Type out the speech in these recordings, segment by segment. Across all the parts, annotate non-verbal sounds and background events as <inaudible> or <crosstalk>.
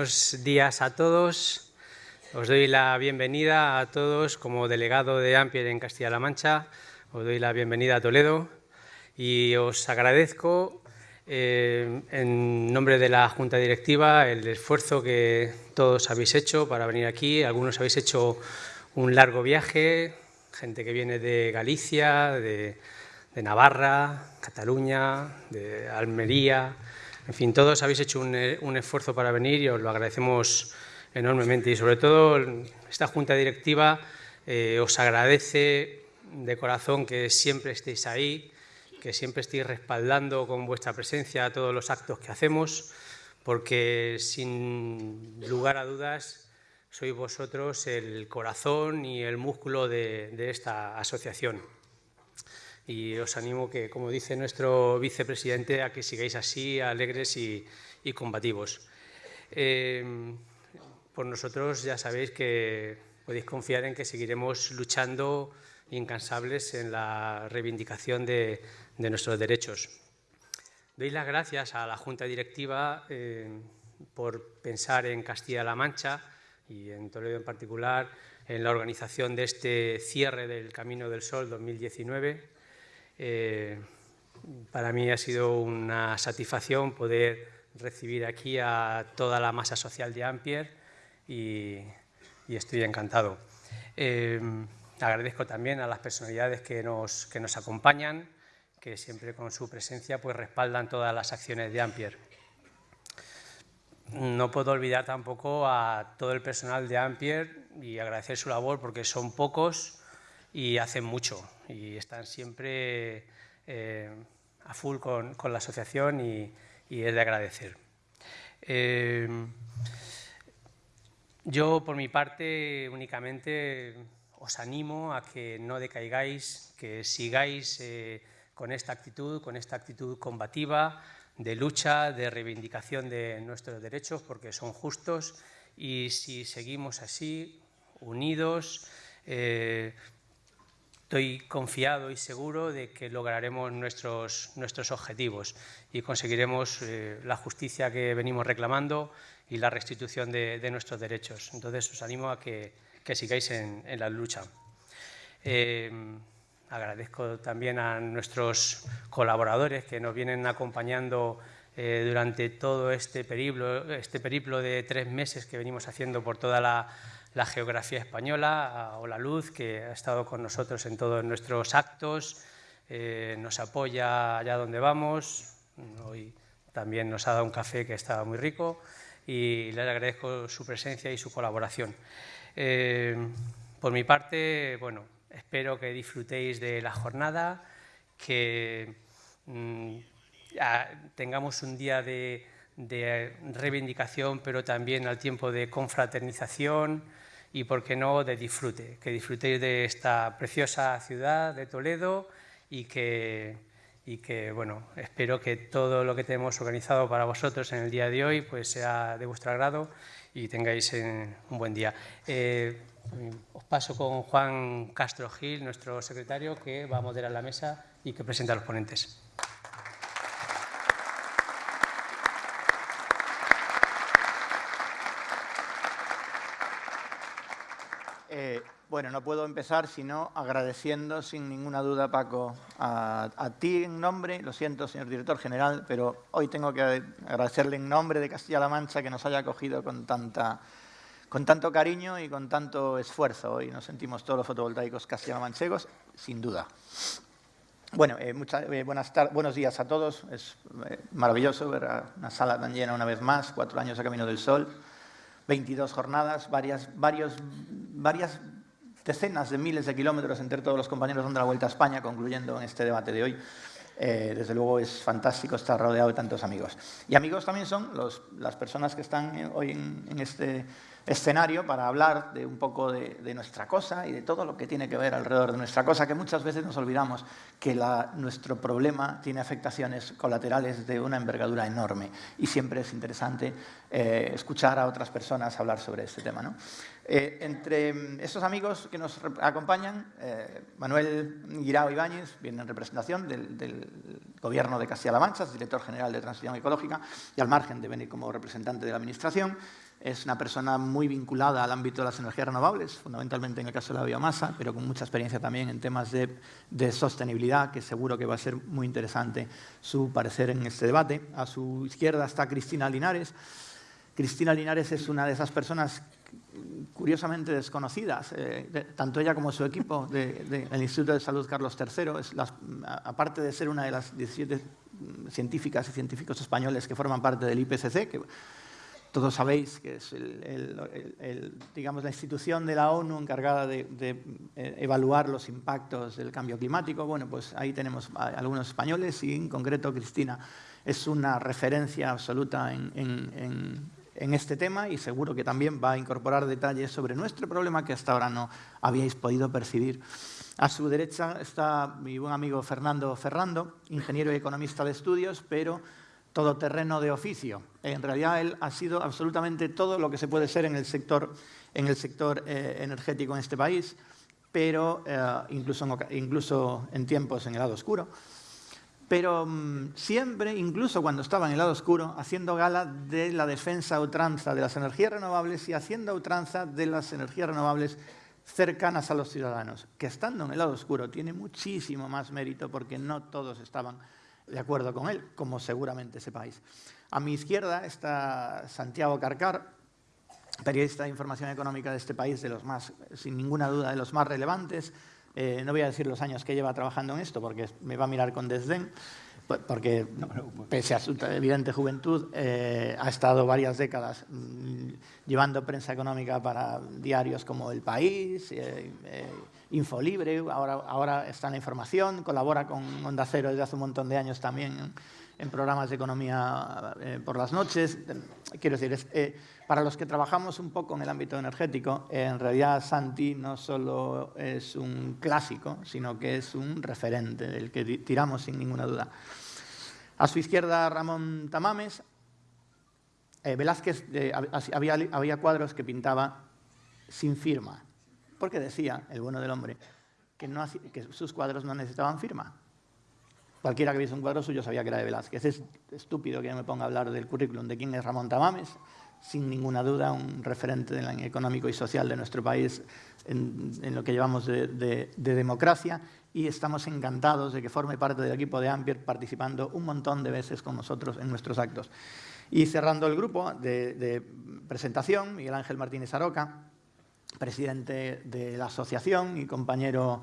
buenos días a todos. Os doy la bienvenida a todos como delegado de Ampier en Castilla-La Mancha. Os doy la bienvenida a Toledo y os agradezco eh, en nombre de la Junta Directiva el esfuerzo que todos habéis hecho para venir aquí. Algunos habéis hecho un largo viaje, gente que viene de Galicia, de, de Navarra, Cataluña, de Almería, en fin, todos habéis hecho un, esfuerzo para venir y os lo agradecemos enormemente. Y sobre todo esta Junta Directiva eh, os agradece de corazón que siempre estéis ahí, que siempre estéis respaldando con vuestra presencia todos los actos que hacemos, porque sin lugar a dudas sois vosotros el corazón y el músculo de esta asociación y os animo que, como dice nuestro vicepresidente, a que sigáis así, alegres y, combativos. Eh, por nosotros ya sabéis que podéis confiar en que seguiremos luchando incansables en la reivindicación de, nuestros derechos. Doy las gracias a la Junta Directiva eh, por pensar en Castilla-La Mancha y en Toledo en particular en la organización de este cierre del Camino del Sol 2019 eh, para mí ha sido una satisfacción poder recibir aquí a toda la masa social de Ampier y, estoy encantado. Eh, agradezco también a las personalidades que nos, que nos acompañan, que siempre con su presencia pues, respaldan todas las acciones de Ampier. No puedo olvidar tampoco a todo el personal de Ampier y agradecer su labor porque son pocos y hacen mucho y están siempre eh, a full con, la asociación y, es de agradecer. Eh, yo, por mi parte, únicamente os animo a que no decaigáis, que sigáis eh, con esta actitud, con esta actitud combativa, de lucha, de reivindicación de nuestros derechos, porque son justos, y si seguimos así, unidos, Estoy confiado y seguro de que lograremos nuestros, nuestros objetivos y conseguiremos eh, la justicia que venimos reclamando y la restitución de, nuestros derechos. Entonces, os animo a que, sigáis en, la lucha. Eh, agradezco también a nuestros colaboradores que nos vienen acompañando eh, durante todo este periplo, este periplo de tres meses que venimos haciendo por toda la la geografía española, a Luz, que ha estado con nosotros en todos nuestros actos, eh, nos apoya allá donde vamos, hoy también nos ha dado un café que estaba muy rico y les agradezco su presencia y su colaboración. Eh, por mi parte, bueno, espero que disfrutéis de la jornada, que mm, tengamos un día de, de reivindicación, pero también al tiempo de confraternización, y, por qué no, de disfrute, que disfrutéis de esta preciosa ciudad de Toledo y que, y que, bueno, espero que todo lo que tenemos organizado para vosotros en el día de hoy pues sea de vuestro agrado y tengáis un buen día. Eh, os paso con Juan Castro Gil, nuestro secretario, que va a moderar la mesa y que presenta a los ponentes. Bueno, no puedo empezar sino agradeciendo sin ninguna duda, Paco, a, ti en nombre, lo siento, señor director general, pero hoy tengo que agradecerle en nombre de Castilla-La Mancha que nos haya acogido con, tanta, con tanto cariño y con tanto esfuerzo. Hoy nos sentimos todos los fotovoltaicos castilla-la-manchegos, sin duda. Bueno, eh, eh, buenas buenos días a todos. Es eh, maravilloso ver una sala tan llena una vez más, cuatro años a Camino del Sol, 22 jornadas, varias, varios, varias decenas de miles de kilómetros entre todos los compañeros dando la vuelta a España, concluyendo en este debate de hoy. Eh, desde luego es fantástico estar rodeado de tantos amigos. Y amigos también son las personas que están hoy en, este escenario para hablar de un poco de, nuestra cosa y de todo lo que tiene que ver alrededor de nuestra cosa, que muchas veces nos olvidamos que nuestro problema tiene afectaciones colaterales de una envergadura enorme y siempre es interesante eh, escuchar a otras personas hablar sobre este tema. ¿no? Eh, entre estos amigos que nos acompañan, eh, Manuel Guirao Ibáñez viene en representación del, Gobierno de Castilla-La Mancha, es director general de Transición Ecológica, y al margen de venir como representante de la Administración, Es una persona muy vinculada al ámbito de las energías renovables, fundamentalmente en el caso de la biomasa, pero con mucha experiencia también en temas de, sostenibilidad, que seguro que va a ser muy interesante su parecer en este debate. A su izquierda está Cristina Linares. Cristina Linares es una de esas personas curiosamente desconocidas, eh, tanto ella como su equipo del Instituto de Salud Carlos III, aparte de ser una de las 17 científicas y científicos españoles que forman parte del IPCC, todos sabéis que es digamos, la institución de la ONU encargada de, eh, evaluar los impactos del cambio climático. Bueno, pues ahí tenemos algunos españoles y en concreto Cristina es una referencia absoluta en en este tema y seguro que también va a incorporar detalles sobre nuestro problema que hasta ahora no habíais podido percibir. A su derecha está mi buen amigo Fernando Ferrando, ingeniero y economista de estudios, pero todoterreno de oficio. En realidad él ha sido absolutamente todo lo que se puede ser en el sector, en el sector eh, energético en este país, pero eh, incluso, incluso en tiempos en el lado oscuro pero mm, siempre, incluso cuando estaba en el lado oscuro, haciendo gala de la defensa a ultranza de las energías renovables y haciendo ultranza de las energías renovables cercanas a los ciudadanos, que estando en el lado oscuro tiene muchísimo más mérito porque no todos estaban de acuerdo con él, como seguramente sepáis. A mi izquierda está Santiago Carcar, periodista de información económica de este país, de los más, sin ninguna duda, de los más relevantes, eh, no voy a decir los años que lleva trabajando en esto porque me va a mirar con desdén, porque pese a su evidente juventud eh, ha estado varias décadas mm, llevando prensa económica para diarios como El País, eh, Infolibre, ahora, ahora está en la información, colabora con Onda Cero desde hace un montón de años también en programas de economía por las noches. Quiero decir, es, para los que trabajamos un poco en el ámbito energético, en realidad Santi no solo es un clásico, sino que es un referente del que tiramos sin ninguna duda. A su izquierda, Ramón Tamames. Eh, Velázquez eh, había cuadros que pintaba sin firma, porque decía, el bueno del hombre, que, sus cuadros no necesitaban firma. Cualquiera que viese un cuadro suyo sabía que era de Velázquez. Es estúpido que yo me ponga a hablar del currículum de quién es Ramón Tamames, sin ninguna duda, un referente económico y social de nuestro país en, lo que llevamos de, democracia y estamos encantados de que forme parte del equipo de Ampier participando un montón de veces con nosotros en nuestros actos. Y cerrando el grupo de, presentación, Miguel Ángel Martínez Aroca, presidente de la asociación y compañero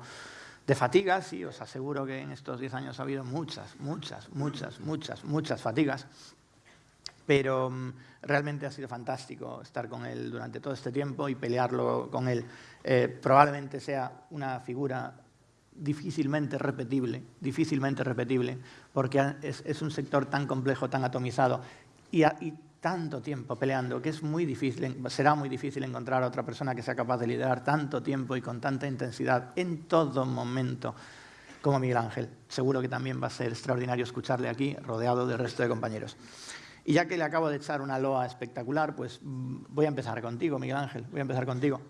de fatigas, y os aseguro que en estos 10 años ha habido muchas, muchas, muchas, muchas, muchas fatigas pero mm, realmente ha sido fantástico estar con él durante todo este tiempo y pelearlo con él. Eh, probablemente sea una figura difícilmente repetible, difícilmente repetible, porque es, un sector tan complejo, tan atomizado y, tanto tiempo peleando que es muy difícil, será muy difícil encontrar a otra persona que sea capaz de liderar tanto tiempo y con tanta intensidad en todo momento como Miguel Ángel. Seguro que también va a ser extraordinario escucharle aquí, rodeado del resto de compañeros. Y ya que le acabo de echar una loa espectacular, pues mm, voy a empezar contigo, Miguel Ángel, voy a empezar contigo.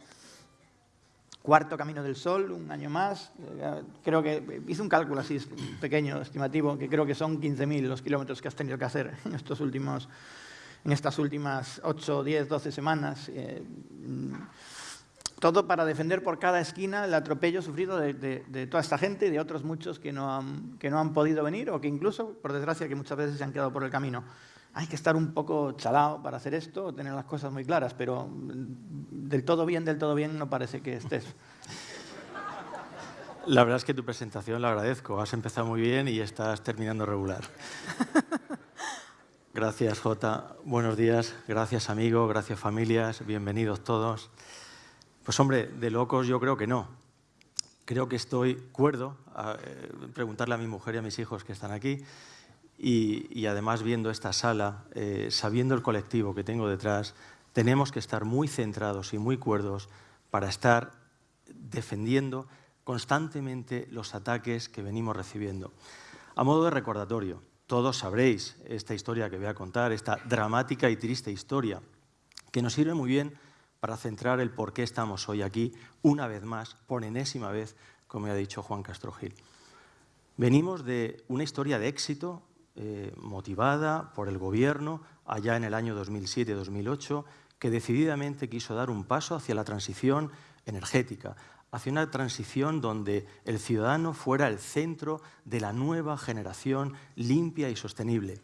Cuarto Camino del Sol, un año más. Eh, creo que hice un cálculo así pequeño, estimativo, que creo que son 15.000 los kilómetros que has tenido que hacer en, estos últimos, en estas últimas 8, 10, 12 semanas. Eh, mm, todo para defender por cada esquina el atropello sufrido de, de, toda esta gente y de otros muchos que no, han, que no han podido venir o que incluso, por desgracia, que muchas veces se han quedado por el camino hay que estar un poco chalado para hacer esto, tener las cosas muy claras, pero del todo bien, del todo bien no parece que estés. La verdad es que tu presentación la agradezco. Has empezado muy bien y estás terminando regular. <laughs> Gracias, Jota. Buenos días. Gracias, amigo. Gracias, familias. Bienvenidos todos. Pues hombre, de locos yo creo que no. Creo que estoy cuerdo a eh, preguntarle a mi mujer y a mis hijos que están aquí y, además viendo esta sala, eh, sabiendo el colectivo que tengo detrás, tenemos que estar muy centrados y muy cuerdos para estar defendiendo constantemente los ataques que venimos recibiendo. A modo de recordatorio, todos sabréis esta historia que voy a contar, esta dramática y triste historia, que nos sirve muy bien para centrar el por qué estamos hoy aquí, una vez más, por enésima vez, como ha dicho Juan Castro Gil. Venimos de una historia de éxito eh, motivada por el gobierno allá en el año 2007-2008, que decididamente quiso dar un paso hacia la transición energética, hacia una transición donde el ciudadano fuera el centro de la nueva generación limpia y sostenible.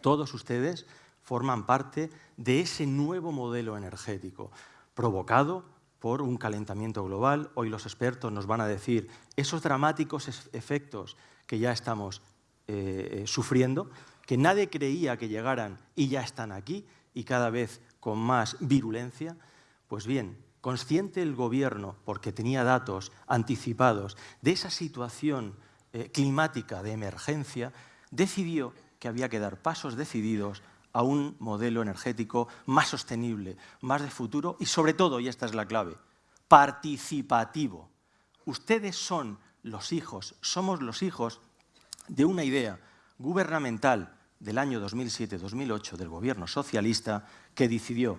Todos ustedes forman parte de ese nuevo modelo energético, provocado por un calentamiento global. Hoy los expertos nos van a decir esos dramáticos efectos que ya estamos eh, eh, sufriendo, que nadie creía que llegaran y ya están aquí y cada vez con más virulencia. Pues bien, consciente el gobierno, porque tenía datos anticipados de esa situación eh, climática de emergencia, decidió que había que dar pasos decididos a un modelo energético más sostenible, más de futuro y sobre todo, y esta es la clave, participativo. Ustedes son los hijos, somos los hijos de una idea gubernamental del año 2007-2008 del gobierno socialista que decidió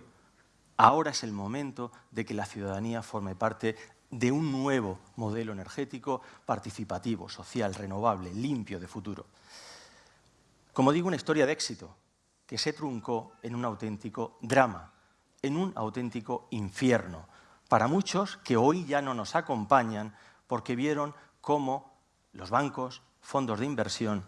ahora es el momento de que la ciudadanía forme parte de un nuevo modelo energético participativo, social, renovable, limpio de futuro. Como digo, una historia de éxito que se truncó en un auténtico drama, en un auténtico infierno, para muchos que hoy ya no nos acompañan porque vieron cómo los bancos, fondos de inversión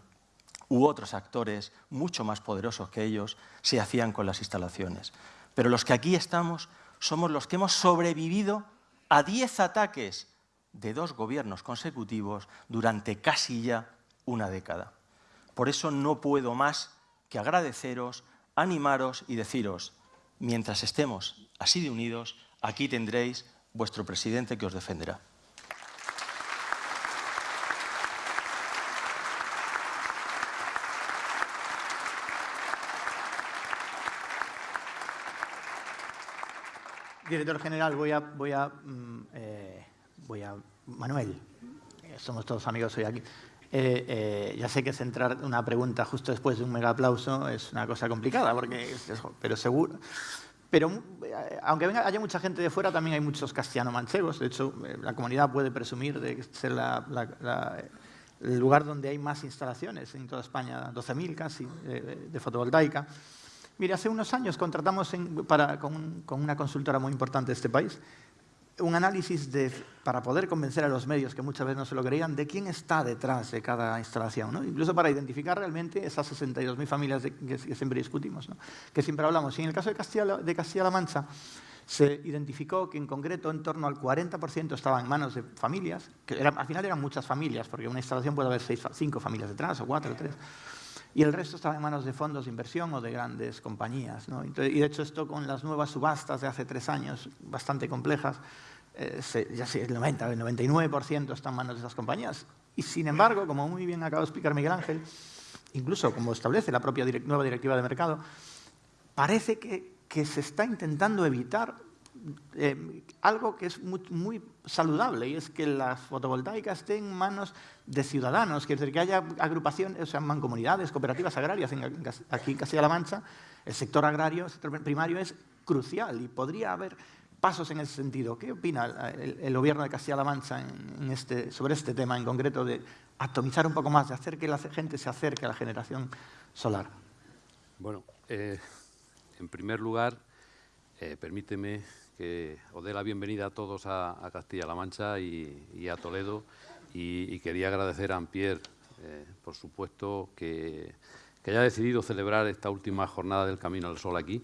u otros actores mucho más poderosos que ellos se hacían con las instalaciones. Pero los que aquí estamos somos los que hemos sobrevivido a diez ataques de dos gobiernos consecutivos durante casi ya una década. Por eso no puedo más que agradeceros, animaros y deciros, mientras estemos así de unidos, aquí tendréis vuestro presidente que os defenderá. Director general, voy a, voy a, mm, eh, voy a Manuel, eh, somos todos amigos hoy aquí. Eh, ya sé que centrar una pregunta justo después de un mega aplauso es una cosa complicada, porque pero seguro. Pero aunque haya mucha gente de fuera, también hay muchos castellano-manchegos. De hecho, la comunidad puede presumir de ser el lugar donde hay más instalaciones en toda España, 12.000 casi, de fotovoltaica. Mire, hace unos años contratamos con, una consultora muy importante de este país un análisis para poder convencer a los medios, que muchas veces no se lo creían, de quién está detrás de cada instalación. Incluso para identificar realmente esas 62.000 familias que, siempre discutimos, que siempre hablamos. Y en el caso de Castilla-La Mancha, se identificó que en concreto en torno al 40% estaba en manos de familias, que al final eran muchas familias, porque una instalación puede haber seis, cinco familias detrás, o cuatro o tres y el resto estaba en manos de fondos de inversión o de grandes compañías. y de hecho esto con las nuevas subastas de hace tres años, bastante complejas, eh, ya sé, el 90, el 99% está en manos de esas compañías. Y sin embargo, como muy bien acaba de explicar Miguel Ángel, incluso como establece la propia nueva directiva de mercado, parece que se está intentando evitar eh, algo que es muy, saludable y es que las fotovoltaicas estén en manos de ciudadanos, que, decir, que haya agrupaciones, o sea, mancomunidades, cooperativas agrarias. aquí en Castilla-La Mancha, el sector agrario, el sector primario es crucial y podría haber pasos en ese sentido. ¿Qué opina el, gobierno de Castilla-La Mancha este, sobre este tema en concreto de atomizar un poco más, de hacer que la gente se acerque a la generación solar? Bueno, eh, en primer lugar, eh, permíteme que os dé la bienvenida a todos a, Castilla-La Mancha y, a Toledo y, quería agradecer a Ampier, eh, por supuesto, que, haya decidido celebrar esta última jornada del Camino al Sol aquí,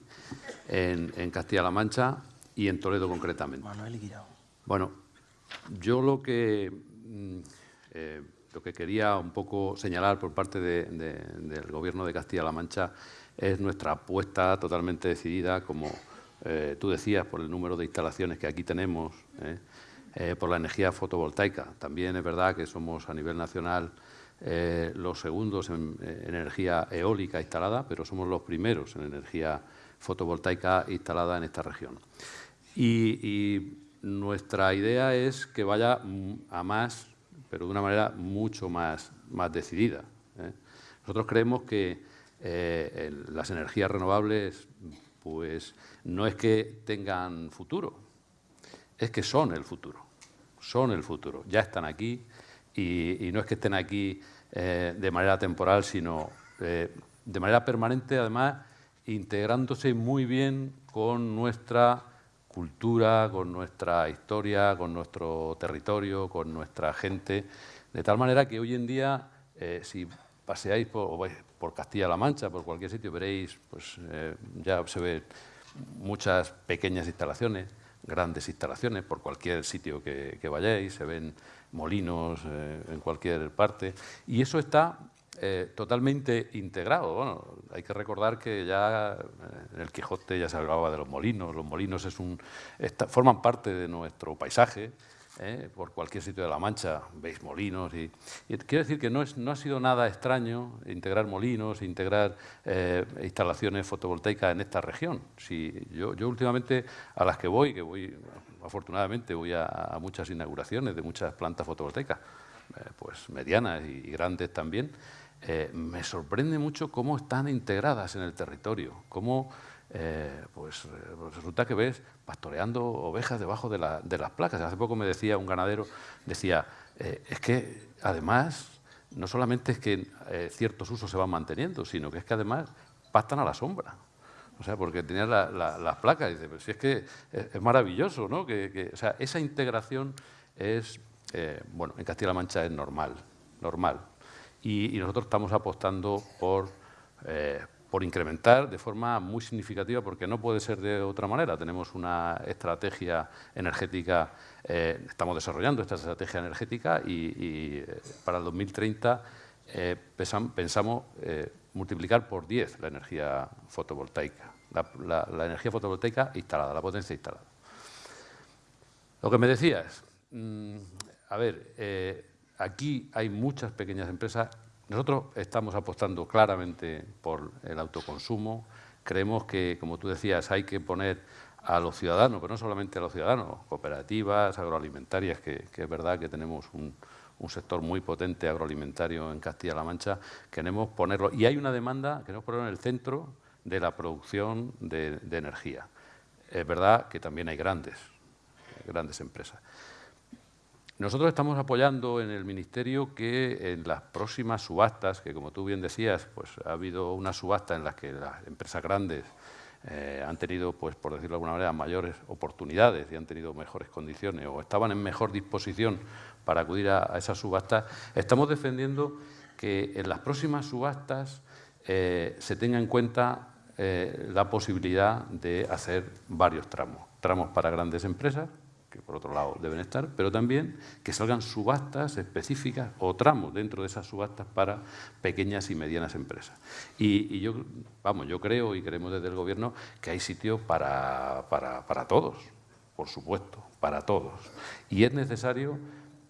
en, Castilla-La Mancha y en Toledo concretamente. Bueno, yo lo que, mm, eh, lo que quería un poco señalar por parte del Gobierno de Castilla-La Mancha es nuestra apuesta totalmente decidida como eh, tú decías, por el número de instalaciones que aquí tenemos, ¿eh? Eh, por la energía fotovoltaica. También es verdad que somos a nivel nacional los segundos en, energía eólica instalada, pero somos los primeros en energía fotovoltaica instalada en esta región. Y, nuestra idea es que vaya a más, pero de una manera mucho más, más decidida. Nosotros creemos que las energías renovables pues no es que tengan futuro, es que son el futuro, son el futuro, ya están aquí y, no es que estén aquí eh, de manera temporal, sino eh, de manera permanente, además, integrándose muy bien con nuestra cultura, con nuestra historia, con nuestro territorio, con nuestra gente, de tal manera que hoy en día, eh, si paseáis por, por Castilla-La Mancha, por cualquier sitio, veréis, pues eh, ya se ven muchas pequeñas instalaciones, grandes instalaciones, por cualquier sitio que, vayáis, se ven molinos eh, en cualquier parte, y eso está eh, totalmente integrado. Bueno, hay que recordar que ya en el Quijote ya se hablaba de los molinos, los molinos es un, forman parte de nuestro paisaje, ¿eh? por cualquier sitio de La Mancha veis molinos. Y, quiero decir que no, es, no ha sido nada extraño integrar molinos, integrar eh, instalaciones fotovoltaicas en esta región. Si yo, yo, últimamente a las que voy, que voy afortunadamente voy a, muchas inauguraciones de muchas plantas fotovoltaicas, eh, pues medianas y, grandes también, me sorprende mucho cómo están integradas en el territorio, cómo eh, pues, eh, pues, resulta que ves pastoreando ovejas debajo de, las placas. Hace poco me decía un ganadero, decía, eh, es que además no solamente es que ciertos usos se van manteniendo, sino que es que además pastan a la sombra. O sea, porque tenían las placas. Y dice, pero si es que es, maravilloso, ¿no? Que, o sea, esa integración es, bueno, en Castilla-La Mancha es normal, normal. Y, nosotros estamos apostando por, por incrementar de forma muy significativa, porque no puede ser de otra manera. Tenemos una estrategia energética, eh, estamos desarrollando esta estrategia energética y, eh, para el 2030 eh, pensamos multiplicar por 10 la energía fotovoltaica, la, energía fotovoltaica instalada, la potencia instalada. Lo que me decías, mm, a ver, aquí hay muchas pequeñas empresas nosotros estamos apostando claramente por el autoconsumo. Creemos que, como tú decías, hay que poner a los ciudadanos, pero no solamente a los ciudadanos, cooperativas, agroalimentarias, que, es verdad que tenemos un, sector muy potente agroalimentario en Castilla-La Mancha, queremos ponerlo. Y hay una demanda, queremos ponerlo en el centro de la producción de, de energía. Es verdad que también hay grandes, grandes empresas. Nosotros estamos apoyando en el Ministerio que en las próximas subastas, que como tú bien decías, pues ha habido una subasta en la que las empresas grandes eh, han tenido, pues por decirlo de alguna manera, mayores oportunidades y han tenido mejores condiciones o estaban en mejor disposición para acudir a, esas subastas, estamos defendiendo que en las próximas subastas eh, se tenga en cuenta eh, la posibilidad de hacer varios tramos. Tramos para grandes empresas, que por otro lado deben estar, pero también que salgan subastas específicas o tramos dentro de esas subastas para pequeñas y medianas empresas. Y, yo, vamos, yo creo y creemos desde el Gobierno que hay sitio para, para, todos, por supuesto, para todos. Y es necesario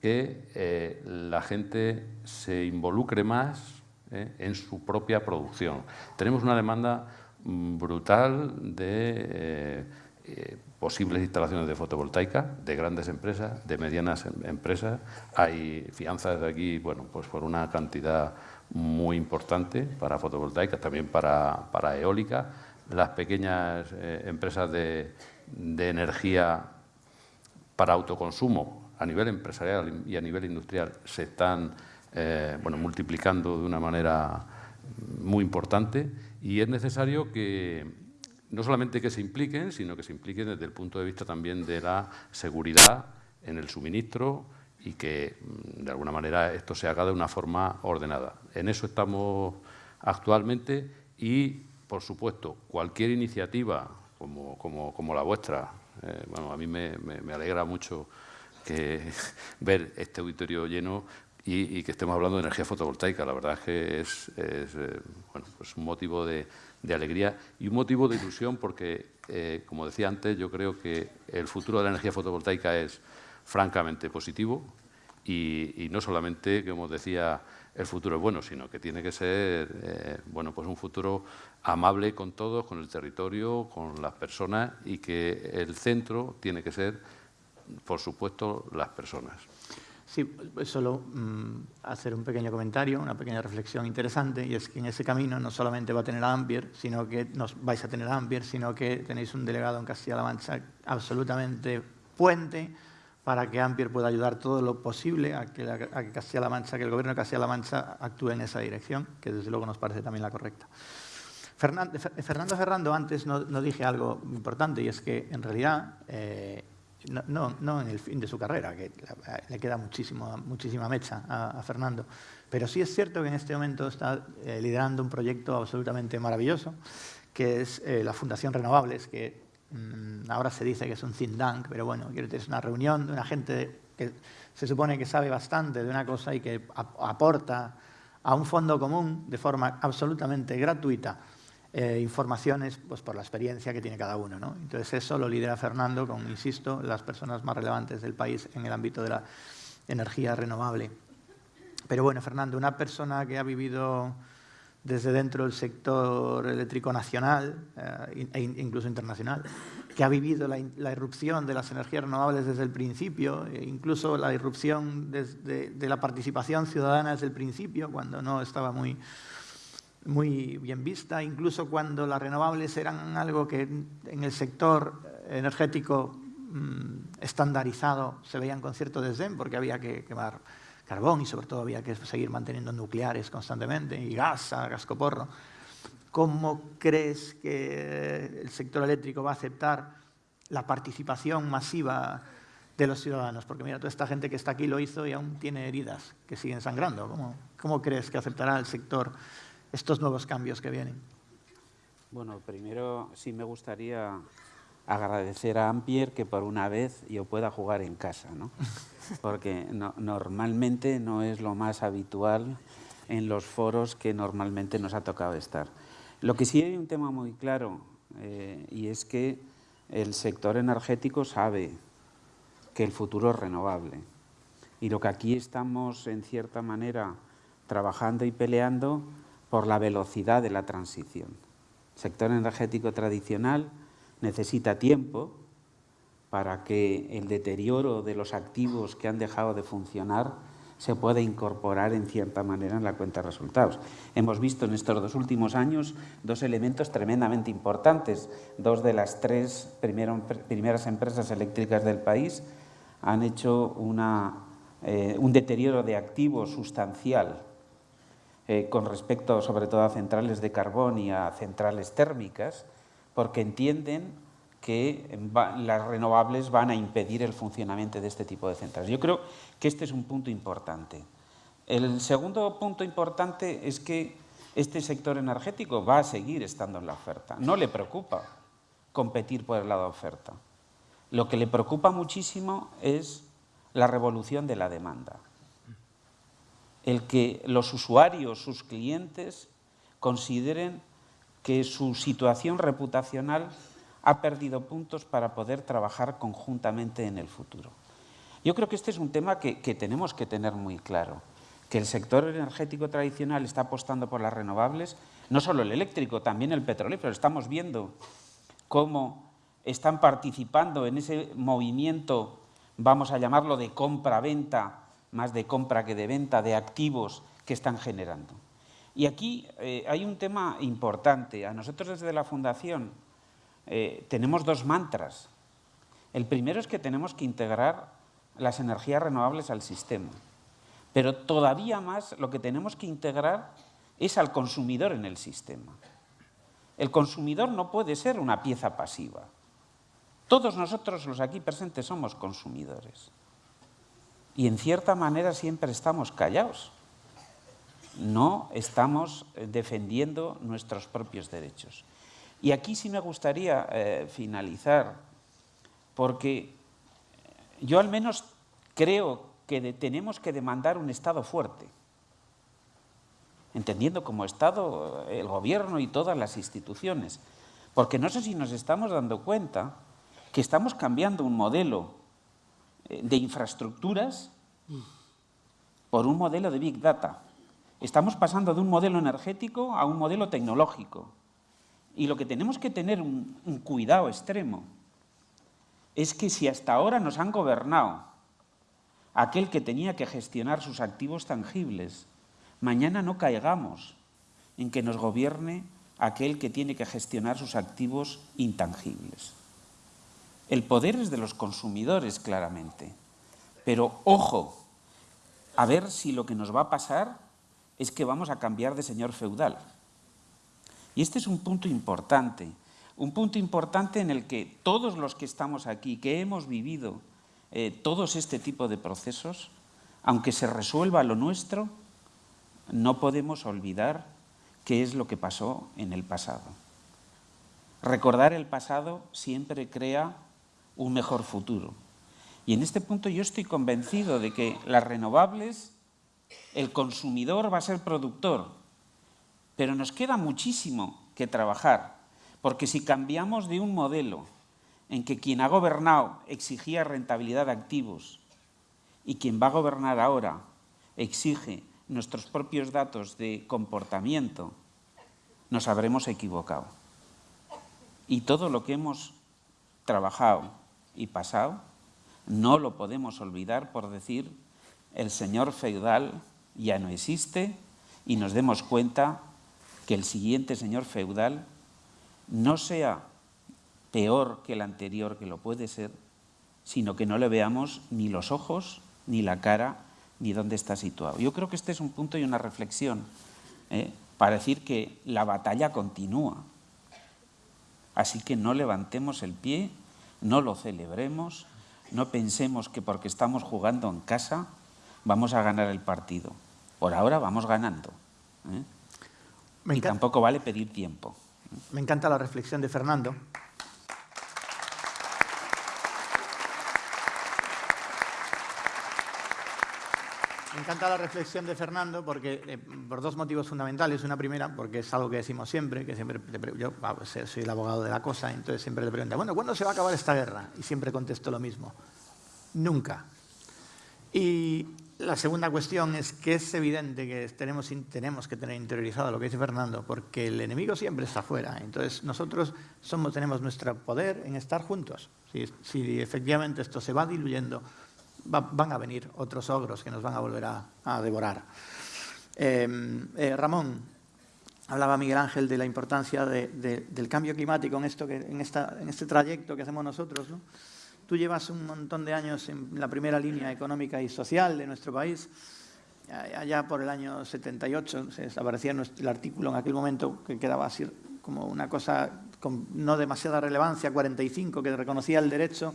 que eh, la gente se involucre más eh, en su propia producción. Tenemos una demanda mm, brutal de... Eh, posibles instalaciones de fotovoltaica de grandes empresas, de medianas em, empresas. Hay fianzas aquí, bueno, pues por una cantidad muy importante para fotovoltaicas, también para, para eólica. Las pequeñas eh, empresas de, de energía para autoconsumo a nivel empresarial y a nivel industrial se están eh, bueno, multiplicando de una manera muy importante y es necesario que, no solamente que se impliquen, sino que se impliquen desde el punto de vista también de la seguridad en el suministro y que, mm, de alguna manera, esto se haga de una forma ordenada. En eso estamos actualmente y, por supuesto, cualquier iniciativa como, la vuestra, eh, bueno, a mí me, alegra mucho que <laughs> ver este auditorio lleno y, que estemos hablando de energía fotovoltaica. La verdad es que es, eh, pues un motivo de, de alegría y un motivo de ilusión porque, eh, como decía antes, yo creo que el futuro de la energía fotovoltaica es francamente positivo y, no solamente, como decía, el futuro es bueno, sino que tiene que ser eh, bueno, pues un futuro amable con todos, con el territorio, con las personas y que el centro tiene que ser, por supuesto, las personas. Sí, solo mm, hacer un pequeño comentario, una pequeña reflexión interesante, y es que en ese camino no solamente va a tener a Ampier, sino que nos vais a tener a Ampier, sino que tenéis un delegado en Castilla-La Mancha absolutamente puente para que Ampier pueda ayudar todo lo posible a que, a que Castilla-La Mancha, que el gobierno de Castilla-La Mancha actúe en esa dirección, que desde luego nos parece también la correcta. Fernando Ferrando, antes no, dije algo importante y es que en realidad, eh, no, no, en el fin de su carrera, que le queda muchísimo, muchísima mecha a, Fernando, pero sí es cierto que en este momento está eh, liderando un proyecto absolutamente maravilloso, que es eh, la Fundación Renovables, que mm, ahora se dice que es un think tank, pero bueno, es una reunión de una gente que se supone que sabe bastante de una cosa y que aporta a un fondo común de forma absolutamente gratuita eh, informaciones pues, por la experiencia que tiene cada uno. ¿no? Entonces eso lo lidera Fernando con, insisto, las personas más relevantes del país en el ámbito de la energía renovable. Pero bueno, Fernando, una persona que ha vivido desde dentro del sector eléctrico nacional eh, e incluso internacional, que ha vivido la, irrupción de las energías renovables desde el principio, e incluso la irrupción de la participación ciudadana desde el principio, cuando no estaba muy, muy bien vista, incluso cuando las renovables eran algo que en el sector energético mm, estandarizado se veían con cierto desdén porque había que quemar carbón y sobre todo había que seguir manteniendo nucleares constantemente y gas a gascoporro. ¿Cómo crees que el sector eléctrico va a aceptar la participación masiva de los ciudadanos? Porque mira, toda esta gente que está aquí lo hizo y aún tiene heridas que siguen sangrando. ¿Cómo, cómo crees que aceptará el sector estos nuevos cambios que vienen? Bueno, primero sí me gustaría agradecer a Ampier que por una vez yo pueda jugar en casa, ¿no? <laughs> porque normalmente no es lo más habitual en los foros que normalmente nos ha tocado estar. Lo que sí hay un tema muy claro eh, y es que el sector energético sabe que el futuro es renovable y lo que aquí estamos en cierta manera trabajando y peleando por la velocidad de la transición. El sector energético tradicional necesita tiempo para que el deterioro de los activos que han dejado de funcionar se pueda incorporar en cierta manera en la cuenta de resultados. Hemos visto en estos dos últimos años dos elementos tremendamente importantes. Dos de las tres primeras empresas eléctricas del país han hecho eh, un deterioro de activos sustancial eh, con respecto sobre todo a centrales de carbón y a centrales térmicas, porque entienden que las renovables van a impedir el funcionamiento de este tipo de centrales. Yo creo que este es un punto importante. El segundo punto importante es que este sector energético va a seguir estando en la oferta. No le preocupa competir por el lado de oferta. Lo que le preocupa muchísimo es la revolución de la demanda el que los usuarios, sus clientes, consideren que su situación reputacional ha perdido puntos para poder trabajar conjuntamente en el futuro. Yo creo que este es un tema que, tenemos que tener muy claro, que el sector energético tradicional está apostando por las renovables, no solo el eléctrico, también el petrolífero. Estamos viendo cómo están participando en ese movimiento, vamos a llamarlo de compra-venta, más de compra que de venta de activos que están generando. Y aquí eh, hay un tema importante. A nosotros desde la Fundación eh, tenemos dos mantras. El primero es que tenemos que integrar las energías renovables al sistema. Pero todavía más lo que tenemos que integrar es al consumidor en el sistema. El consumidor no puede ser una pieza pasiva. Todos nosotros los aquí presentes somos consumidores y en cierta manera siempre estamos callados. No estamos eh, defendiendo nuestros propios derechos. Y aquí sí me gustaría eh, finalizar, porque yo al menos creo que tenemos que demandar un Estado fuerte, entendiendo como Estado eh, el Gobierno y todas las instituciones, porque no sé si nos estamos dando cuenta que estamos cambiando un modelo de infraestructuras por un modelo de Big Data. Estamos pasando de un modelo energético a un modelo tecnológico. Y lo que tenemos que tener un, cuidado extremo es que si hasta ahora nos han gobernado aquel que tenía que gestionar sus activos tangibles, mañana no caigamos en que nos gobierne aquel que tiene que gestionar sus activos intangibles. El poder es de los consumidores, claramente. Pero ojo, a ver si lo que nos va a pasar es que vamos a cambiar de señor feudal. Y este es un punto importante, un punto importante en el que todos los que estamos aquí, que hemos vivido eh, todos este tipo de procesos, aunque se resuelva lo nuestro, no podemos olvidar qué es lo que pasó en el pasado. Recordar el pasado siempre crea un mejor futuro. Y en este punto yo estoy convencido de que las renovables, el consumidor va a ser productor, pero nos queda muchísimo que trabajar, porque si cambiamos de un modelo en que quien ha gobernado exigía rentabilidad de activos y quien va a gobernar ahora exige nuestros propios datos de comportamiento, nos habremos equivocado. Y todo lo que hemos trabajado y pasado no lo podemos olvidar por decir el señor feudal ya no existe y nos demos cuenta que el siguiente señor feudal no sea peor que el anterior, que lo puede ser, sino que no le veamos ni los ojos, ni la cara, ni dónde está situado. Yo creo que este es un punto y una reflexión ¿eh? para decir que la batalla continúa. Así que no levantemos el pie, no lo celebremos, no pensemos que porque estamos jugando en casa vamos a ganar el partido. Por ahora vamos ganando. ¿eh? y tampoco vale pedir tiempo. Me encanta la reflexión de Fernando. Encanta la reflexión de Fernando porque, eh, por dos motivos fundamentales. Una primera, porque es algo que decimos siempre, que siempre yo soy el abogado de la cosa, entonces siempre le pregunto, bueno, ¿cuándo se va a acabar esta guerra? Y siempre contesto lo mismo, nunca. Y la segunda cuestión es que es evidente que tenemos, tenemos que tener interiorizado lo que dice Fernando, porque el enemigo siempre está afuera. Entonces nosotros somos, tenemos nuestro poder en estar juntos. Si, si efectivamente esto se va diluyendo, van a venir otros ogros que nos van a volver a, devorar. Em, eh, Ramón, hablaba Miguel Ángel de la importancia del cambio climático en, esto en, este trayecto que hacemos nosotros. ¿no? Tú llevas un montón de años en la primera línea económica y social de nuestro país. Allá por el año 78 se el artículo en aquel momento que quedaba así como una cosa con no demasiada relevancia, 45, que reconocía el derecho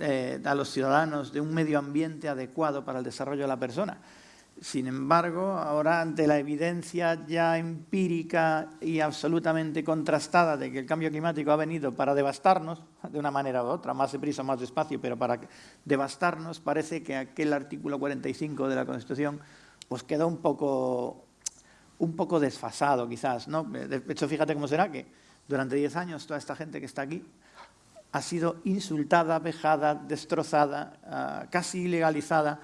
eh, a los ciudadanos de un medio ambiente adecuado para el desarrollo de la persona. Sin embargo, ahora ante la evidencia ya empírica y absolutamente contrastada de que el cambio climático ha venido para devastarnos, de una manera u otra, más deprisa, más despacio, pero para devastarnos, parece que aquel artículo 45 de la Constitución pues quedó un poco, un poco desfasado quizás. ¿no? De hecho, fíjate cómo será que durante 10 años toda esta gente que está aquí ha sido insultada, vejada, destrozada, ah, casi ilegalizada,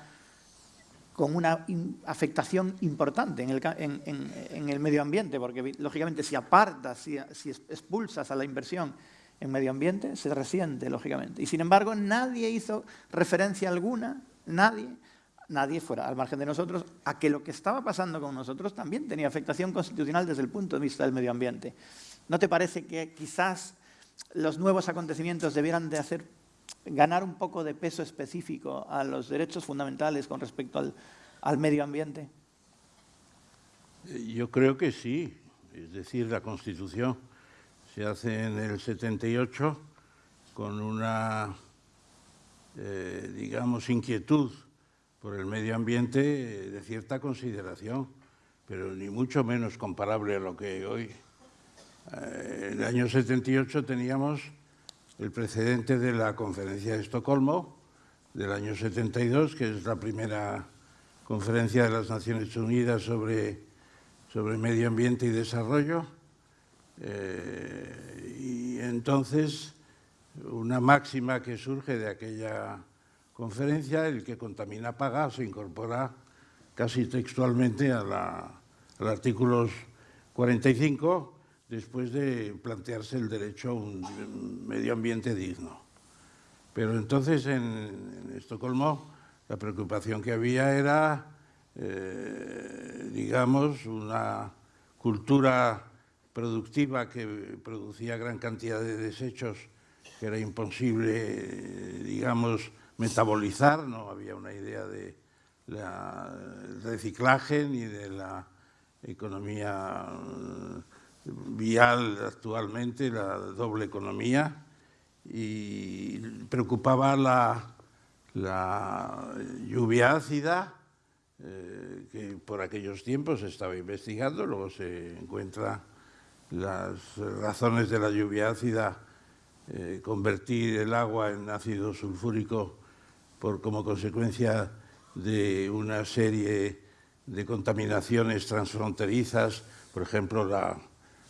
con una afectación importante en el, medio ambiente, porque lógicamente si apartas, si, expulsas a la inversión en medio ambiente, se resiente, lógicamente. Y sin embargo, nadie hizo referencia alguna, nadie, nadie fuera al margen de nosotros, a que lo que estaba pasando con nosotros también tenía afectación constitucional desde el punto de vista del medio ambiente. ¿No te parece que quizás los nuevos acontecimientos debieran de hacer ganar un poco de peso específico a los derechos fundamentales con respecto al, medio ambiente? Eh, yo creo que sí. Es decir, la Constitución se hace en el 78 con una, eh, digamos, inquietud por el medio ambiente de cierta consideración, pero ni mucho menos comparable a lo que hoy. Eh, en el año 78 teníamos el precedente de la conferencia de Estocolmo del año 72, que es la primera conferencia de las Naciones Unidas sobre, sobre medio ambiente y desarrollo. Eh, y entonces, una máxima que surge de aquella conferencia, el que contamina paga, se incorpora casi textualmente a la, al artículo 45 después de plantearse el derecho a un medio ambiente digno. Pero entonces en, Estocolmo la preocupación que había era, eh, digamos, una cultura productiva que producía gran cantidad de desechos que era imposible, digamos, metabolizar, no había una idea de reciclaje ni de la economía vial actualmente, la doble economía, y preocupaba la, lluvia ácida, eh, que por aquellos tiempos se estaba investigando, luego se encuentra las razones de la lluvia ácida, eh, convertir el agua en ácido sulfúrico por, como consecuencia de una serie de contaminaciones transfronterizas, por ejemplo, la,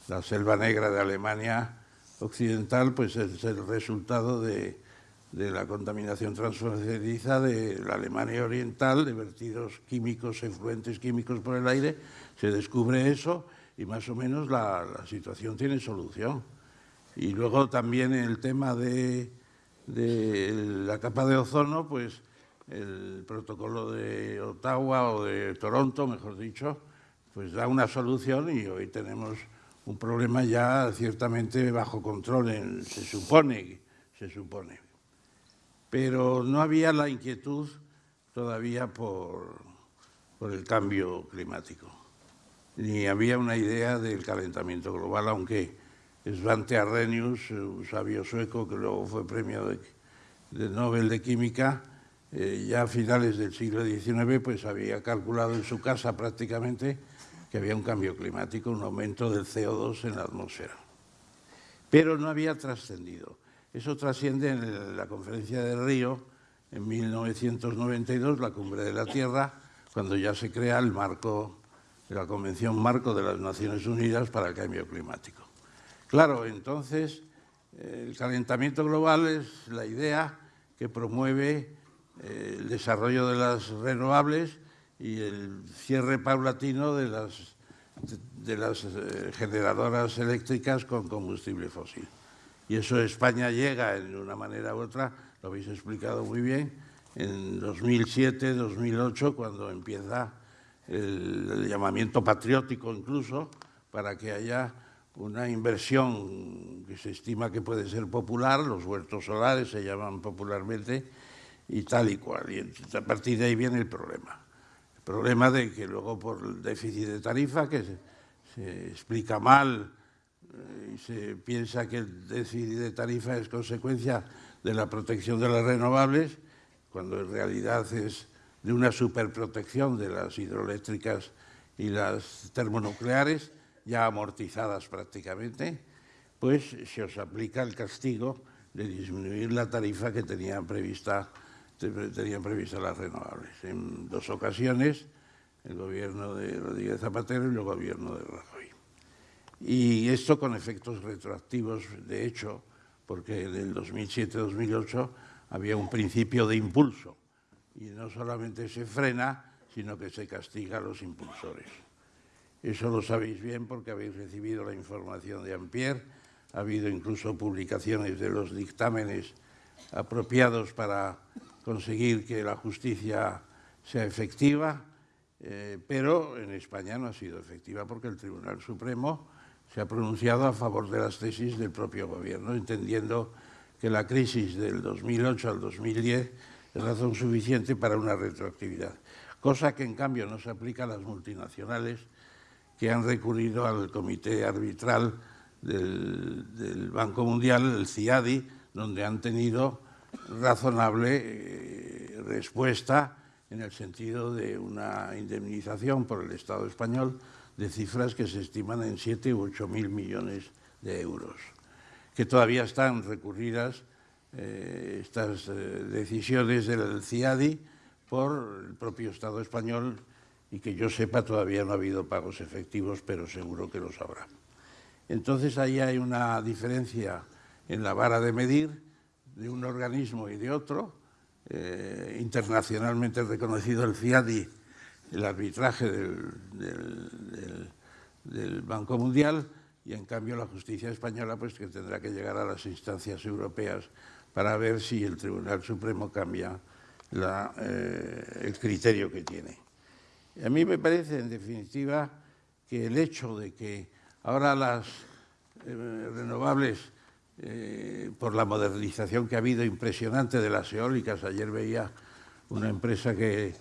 la selva negra de Alemania occidental, pues es el resultado de, de la contaminación transfronteriza de la Alemania oriental, de vertidos químicos, efluentes químicos por el aire, se descubre eso y más o menos la, la situación tiene solución. Y luego también el tema de, de la capa de ozono, pues el protocolo de Ottawa o de Toronto, mejor dicho, pues da una solución y hoy tenemos un problema ya ciertamente bajo control, se supone, se supone. Pero no había la inquietud todavía por, por el cambio climático, ni había una idea del calentamiento global, aunque Svante Arrhenius, un sabio sueco que luego fue premio de, Nobel de Química, eh, ya a finales del siglo XIX pues había calculado en su casa prácticamente que había un cambio climático, un aumento del CO2 en la atmósfera. Pero no había trascendido. Eso trasciende en la conferencia de Río en 1992, la cumbre de la Tierra, cuando ya se crea el marco, la Convención Marco de las Naciones Unidas para el Cambio Climático. Claro, entonces el calentamiento global es la idea que promueve eh, el desarrollo de las renovables y el cierre paulatino de las, de, las eh, generadoras eléctricas con combustible fósil. Y eso España llega en una manera u otra, lo habéis explicado muy bien, en 2007, 2008, cuando empieza el llamamiento patriótico incluso, para que haya una inversión que se estima que puede ser popular, los huertos solares se llaman popularmente, y tal y cual. Y a partir de ahí viene el problema. Problema de que luego por el déficit de tarifa, que se, explica mal eh, y se piensa que el déficit de tarifa es consecuencia de la protección de las renovables, cuando en realidad es de una superprotección de las hidroeléctricas y las termonucleares, ya amortizadas prácticamente, pues se os aplica el castigo de disminuir la tarifa que tenían prevista, tenían prevista las renovables. En dos ocasiones, el gobierno de Rodríguez Zapatero y el gobierno de Rajoy. Y esto con efectos retroactivos, de hecho, porque en el 2007-2008 había un principio de impulso y no solamente se frena, sino que se castiga a los impulsores. Eso lo sabéis bien porque habéis recibido la información de Ampierre, ha habido incluso publicaciones de los dictámenes apropiados para conseguir que la justicia sea efectiva, eh, pero en España no ha sido efectiva porque el Tribunal Supremo se ha pronunciado a favor de las tesis del propio gobierno, entendiendo que la crisis del 2008 al 2010 es razón suficiente para una retroactividad, cosa que en cambio no se aplica a las multinacionales que han recurrido al comité arbitral del, Banco Mundial, el CIADI, donde han tenido razonable eh, respuesta en el sentido de una indemnización por el Estado español de cifras que se estiman en 7 u 8 mil millones de euros, que todavía están recurridas eh, estas eh, decisiones del CIADI por el propio Estado español y que yo sepa todavía no ha habido pagos efectivos, pero seguro que los habrá. Entonces ahí hay una diferencia en la vara de medir de un organismo y de otro, eh, internacionalmente reconocido el FIADI, el arbitraje del, Banco Mundial, y en cambio la justicia española pues que tendrá que llegar a las instancias europeas para ver si el Tribunal Supremo cambia eh, el criterio que tiene. A mí me parece, en definitiva, que el hecho de que ahora las eh, renovables, eh, por la modernización que ha habido impresionante de las eólicas, ayer veía una empresa que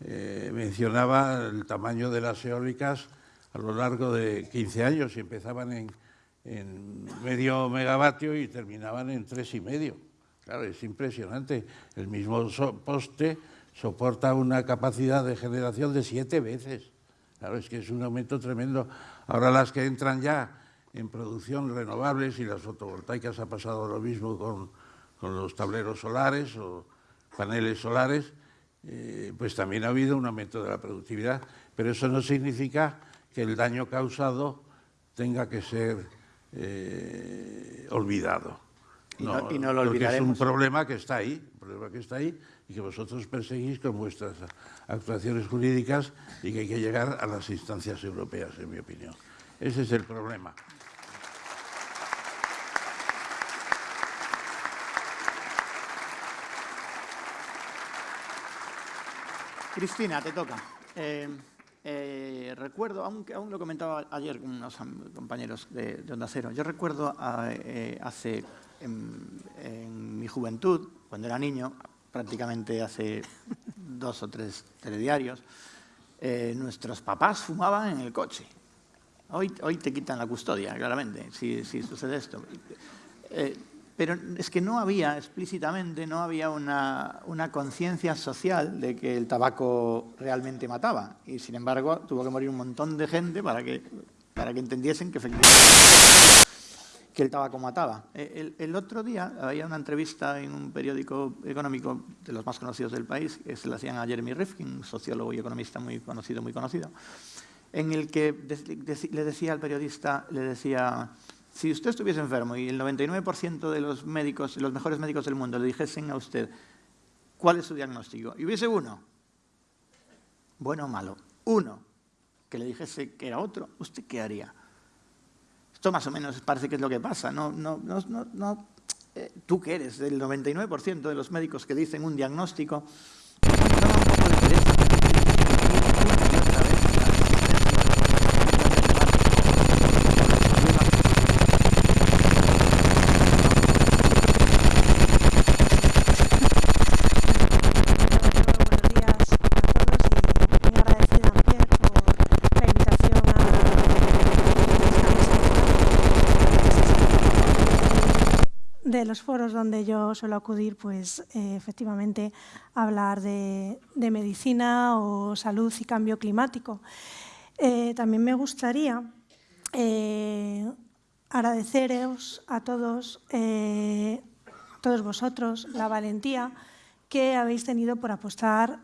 eh, mencionaba el tamaño de las eólicas a lo largo de 15 años y empezaban en, medio megavatio y terminaban en tres y medio. Claro, es impresionante. El mismo poste soporta una capacidad de generación de siete veces. Claro, es que es un aumento tremendo. Ahora las que entran ya en producción renovables y las fotovoltaicas ha pasado lo mismo con, con los tableros solares o paneles solares, eh, pues también ha habido un aumento de la productividad. Pero eso no significa que el daño causado tenga que ser eh, olvidado. Y no, y no lo olvidaremos. es un problema que está ahí, un problema que está ahí y que vosotros perseguís con vuestras actuaciones jurídicas y que hay que llegar a las instancias europeas, en mi opinión. Ese es el problema. Cristina, te toca. Eh, eh, recuerdo, aunque aún lo comentaba ayer con unos compañeros de, Onda Cero, yo recuerdo eh, hace, en, mi juventud, cuando era niño, prácticamente hace <laughs> dos o tres telediarios, nuestros papás fumaban en el coche. Hoy, hoy te quitan la custodia, claramente, si, si sucede esto. Pero es que no había explícitamente, no había una, conciencia social de que el tabaco realmente mataba. Y sin embargo, tuvo que morir un montón de gente para que, para que entendiesen que efectivamente que el tabaco mataba. E, el, otro día había una entrevista en un periódico económico de los más conocidos del país, que se la hacían a Jeremy Rifkin, sociólogo y economista muy conocido, muy conocido, en el que le decía al periodista, le decía si usted estuviese enfermo y el 99% de los médicos, los mejores médicos del mundo le dijesen a usted cuál es su diagnóstico, y hubiese uno, bueno o malo, uno, que le dijese que era otro, ¿usted qué haría? Esto más o menos parece que es lo que pasa. No, no, no, no eh, tú que eres del 99% de los médicos que dicen un diagnóstico, suelo acudir, pues eh, efectivamente hablar de, medicina o salud y cambio climático. Eh, también me gustaría eh, agradeceros a todos, a todos vosotros la valentía que habéis tenido por apostar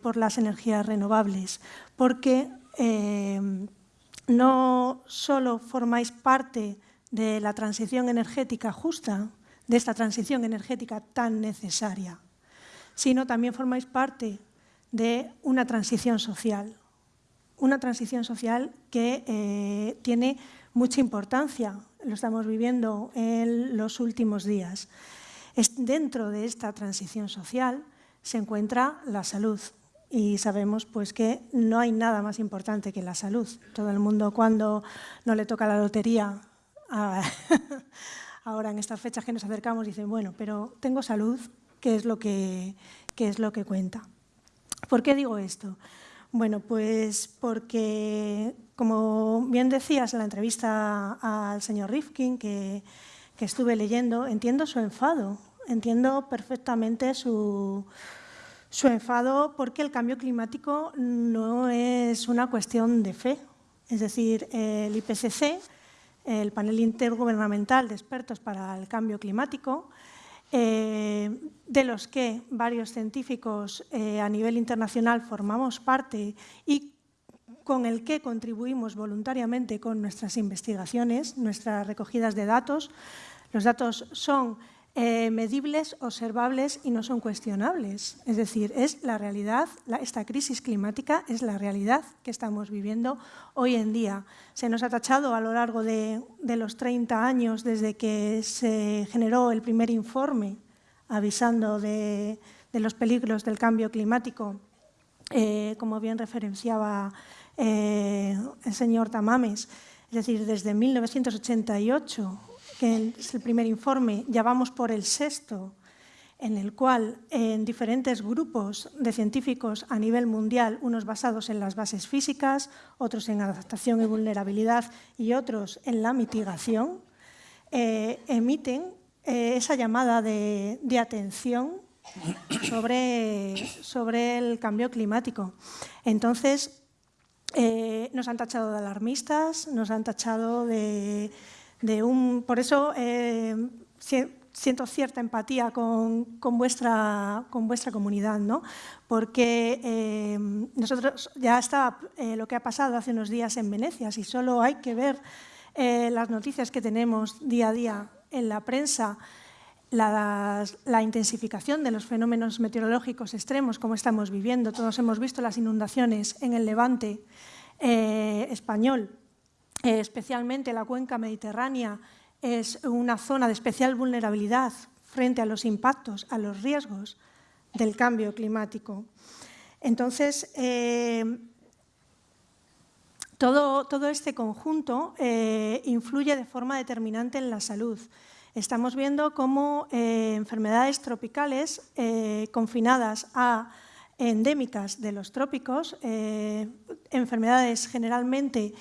por las energías renovables, porque no solo formáis parte de la transición energética justa, de esta transición energética tan necesaria, sino también formáis parte de una transición social, una transición social que eh, tiene mucha importancia, lo estamos viviendo en los últimos días. dentro de esta transición social se encuentra la salud y sabemos pues, que no hay nada más importante que la salud. Todo el mundo cuando no le toca la lotería <laughs> ahora en estas fechas que nos acercamos dicen, bueno, pero tengo salud, ¿qué es lo que, es lo que cuenta? ¿Por qué digo esto? Bueno, pues porque, como bien decías en la entrevista al señor Rifkin, que, estuve leyendo, entiendo su enfado, entiendo perfectamente su, su enfado porque el cambio climático no es una cuestión de fe. Es decir, el IPCC el panel intergubernamental de expertos para el cambio climático, eh, de los que varios científicos eh, a nivel internacional formamos parte y con el que contribuimos voluntariamente con nuestras investigaciones, nuestras recogidas de datos. Los datos son eh, medibles, observables y no son cuestionables. Es decir, es la realidad, esta crisis climática es la realidad que estamos viviendo hoy en día. Se nos ha tachado a lo largo de, los 30 años desde que se generó el primer informe avisando de, los peligros del cambio climático, eh, como bien referenciaba eh, el señor Tamames, es decir, desde 1988 que es el primer informe, ya vamos por el sexto, en el cual en diferentes grupos de científicos a nivel mundial, unos basados en las bases físicas, otros en adaptación y vulnerabilidad y otros en la mitigación, eh, emiten eh, esa llamada de, atención sobre, sobre, el cambio climático. Entonces, eh, nos han tachado de alarmistas, nos han tachado de, un... Por eso siento cierta empatía con, vuestra, con vuestra comunidad, ¿no? porque eh, nosotros ya está eh, lo que ha pasado hace unos días en Venecia, si solo hay que ver eh, las noticias que tenemos día a día en la prensa, la, la, intensificación de los fenómenos meteorológicos extremos como estamos viviendo, todos hemos visto las inundaciones en el levante español, especialmente la cuenca mediterránea, es una zona de especial vulnerabilidad frente a los impactos, a los riesgos del cambio climático. Entonces, eh, todo, todo, este conjunto eh, influye de forma determinante en la salud. Estamos viendo cómo eh, enfermedades tropicales confinadas a endémicas de los trópicos, enfermedades generalmente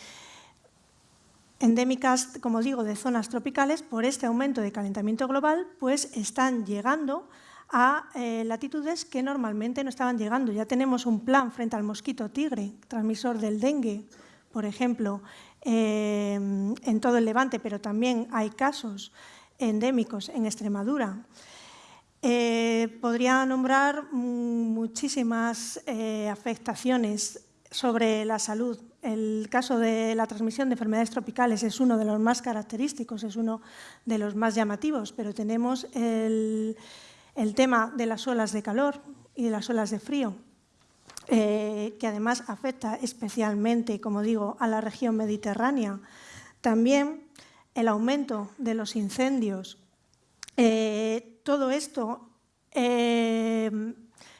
endémicas, como digo, de zonas tropicales, por este aumento de calentamiento global, pues están llegando a eh, latitudes que normalmente no estaban llegando. Ya tenemos un plan frente al mosquito tigre, transmisor del dengue, por ejemplo, eh, en todo el Levante, pero también hay casos endémicos en Extremadura. Eh, podría nombrar muchísimas afectaciones sobre la salud el caso de la transmisión de enfermedades tropicales es uno de los más característicos, es uno de los más llamativos, pero tenemos el, tema de las olas de calor y de las olas de frío, eh, que además afecta especialmente, como digo, a la región mediterránea. También el aumento de los incendios. Eh, todo esto eh,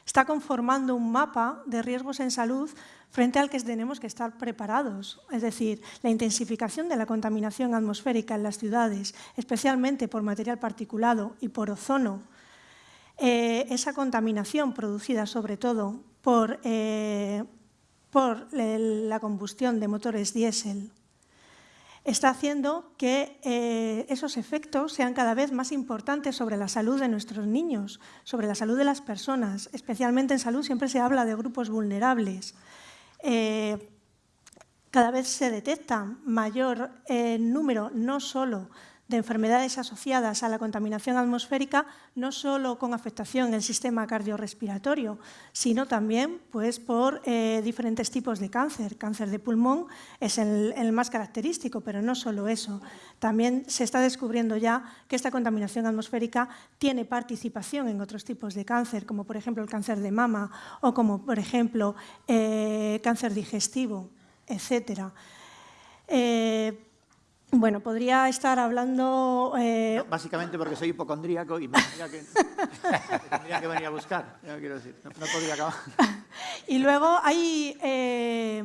está conformando un mapa de riesgos en salud frente al que tenemos que estar preparados. Es decir, la intensificación de la contaminación atmosférica en las ciudades, especialmente por material particulado y por ozono, eh, esa contaminación producida sobre todo por, eh, la combustión de motores diésel, está haciendo que eh, esos efectos sean cada vez más importantes sobre la salud de nuestros niños, sobre la salud de las personas. Especialmente en salud siempre se habla de grupos vulnerables. Eh, cada vez se detecta mayor eh, número no solo de enfermedades asociadas a la contaminación atmosférica, no solo con afectación en el sistema cardiorrespiratorio, sino también pues, por eh, diferentes tipos de cáncer. Cáncer de pulmón es el, más característico, pero no solo eso. También se está descubriendo ya que esta contaminación atmosférica tiene participación en otros tipos de cáncer, como por ejemplo el cáncer de mama o como por ejemplo eh, cáncer digestivo, etc. Bueno, podría estar hablando... Eh, básicamente porque soy hipocondríaco y me tendría que, <laughs> venir a buscar, no quiero decir, no, podría acabar. <laughs> y luego hay eh,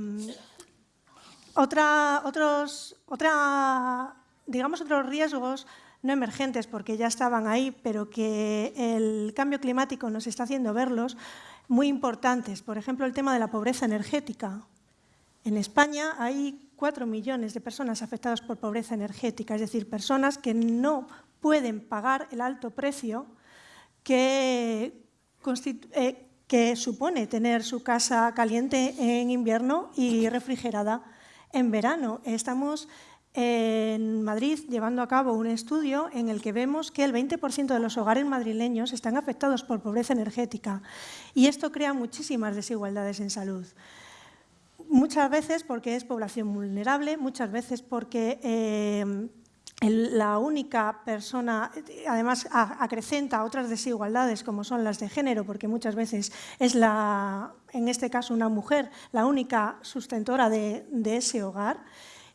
otra, otros, otra, digamos otros riesgos no emergentes porque ya estaban ahí, pero que el cambio climático nos está haciendo verlos, muy importantes. Por ejemplo, el tema de la pobreza energética. En España hay 4 millones de personas afectadas por pobreza energética, es decir, personas que no pueden pagar el alto precio que, eh, que supone tener su casa caliente en invierno y refrigerada en verano. Estamos en Madrid llevando a cabo un estudio en el que vemos que el 20% de los hogares madrileños están afectados por pobreza energética y esto crea muchísimas desigualdades en salud. Muchas veces porque es población vulnerable, muchas veces porque eh, la única persona, además acrecenta otras desigualdades como son las de género, porque muchas veces es la, en este caso una mujer, la única sustentora de, ese hogar.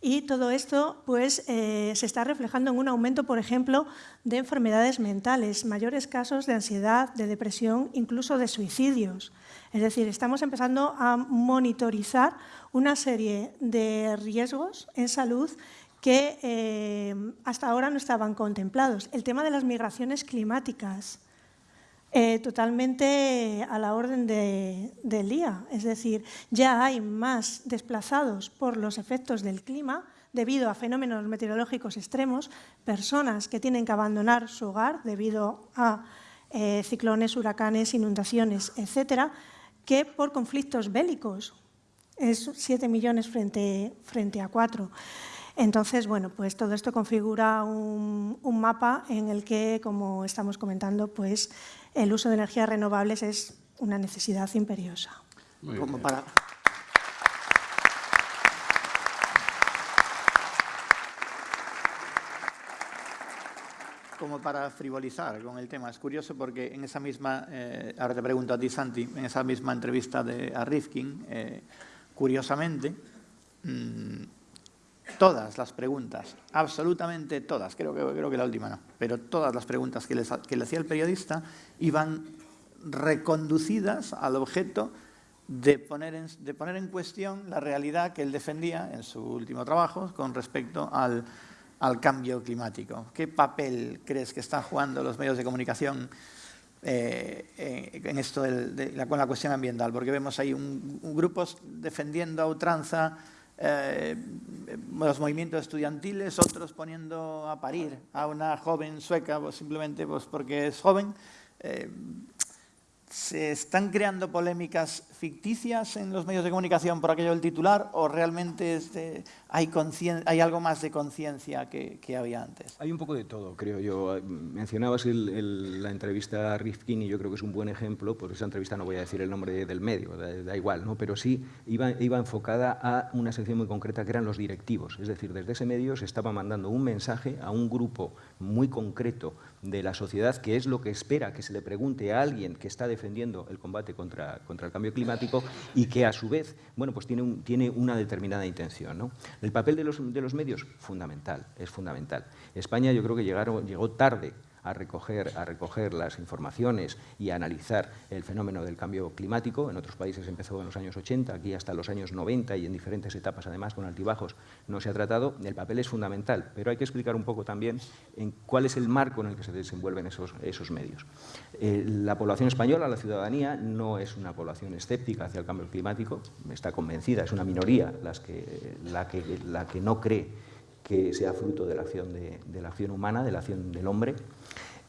Y todo esto pues, eh, se está reflejando en un aumento, por ejemplo, de enfermedades mentales, mayores casos de ansiedad, de depresión, incluso de suicidios. Es decir, estamos empezando a monitorizar una serie de riesgos en salud que eh, hasta ahora no estaban contemplados. El tema de las migraciones climáticas. eh, totalmente a la orden del día. Es decir, ya hay más desplazados por los efectos del clima debido a fenómenos meteorológicos extremos, personas que tienen que abandonar su hogar debido a eh, ciclones, huracanes, inundaciones, etcétera, que por conflictos bélicos. Es 7 millones frente, frente a 4. Entonces, bueno, pues todo esto configura un, un, mapa en el que, como estamos comentando, pues el uso de energías renovables es una necesidad imperiosa. Como para, como para frivolizar con el tema. Es curioso porque en esa misma, eh, ahora te pregunto a ti Santi, en esa misma entrevista de, a Rifkin, eh, curiosamente, mmm, todas las preguntas, absolutamente todas, creo que, creo que la última no, pero todas las preguntas que, les, que le hacía el periodista iban reconducidas al objeto de poner, de poner en cuestión la realidad que él defendía en su último trabajo con respecto al, al cambio climático. ¿Qué papel crees que están jugando los medios de comunicación eh, en esto de la, con la cuestión ambiental? Porque vemos ahí un, grupos defendiendo a ultranza eh, los movimientos estudiantiles, otros poniendo a parir a una joven sueca pues, simplemente pues, porque es joven. ¿Se están creando polémicas ficticias en los medios de comunicación por aquello del titular o realmente hay, algo más de conciencia que, había antes? Hay un poco de todo, creo yo. Mencionabas la entrevista a Rifkin y yo creo que es un buen ejemplo. Por esa entrevista no voy a decir el nombre del medio, da, da igual, ¿no? pero sí iba, iba, enfocada a una sección muy concreta que eran los directivos. Es decir, desde ese medio se estaba mandando un mensaje a un grupo muy concreto de la sociedad, que es lo que espera que se le pregunte a alguien que está defendiendo el combate contra, contra el cambio climático y que a su vez bueno, pues tiene, un, tiene una determinada intención. ¿no? El papel de los, de los medios, fundamental, es fundamental. España yo creo que llegaron, llegó tarde a recoger, a recoger las informaciones y a analizar el fenómeno del cambio climático. En otros países empezó en los años 80, aquí hasta los años 90 y en diferentes etapas, además, con altibajos, no se ha tratado. El papel es fundamental, pero hay que explicar un poco también en cuál es el marco en el que se desenvuelven esos, esos medios. Eh, la población española, la ciudadanía, no es una población escéptica hacia el cambio climático, está convencida, es una minoría las que, la, que, la que no cree que sea fruto de la acción, de, de la acción humana, de la acción del hombre.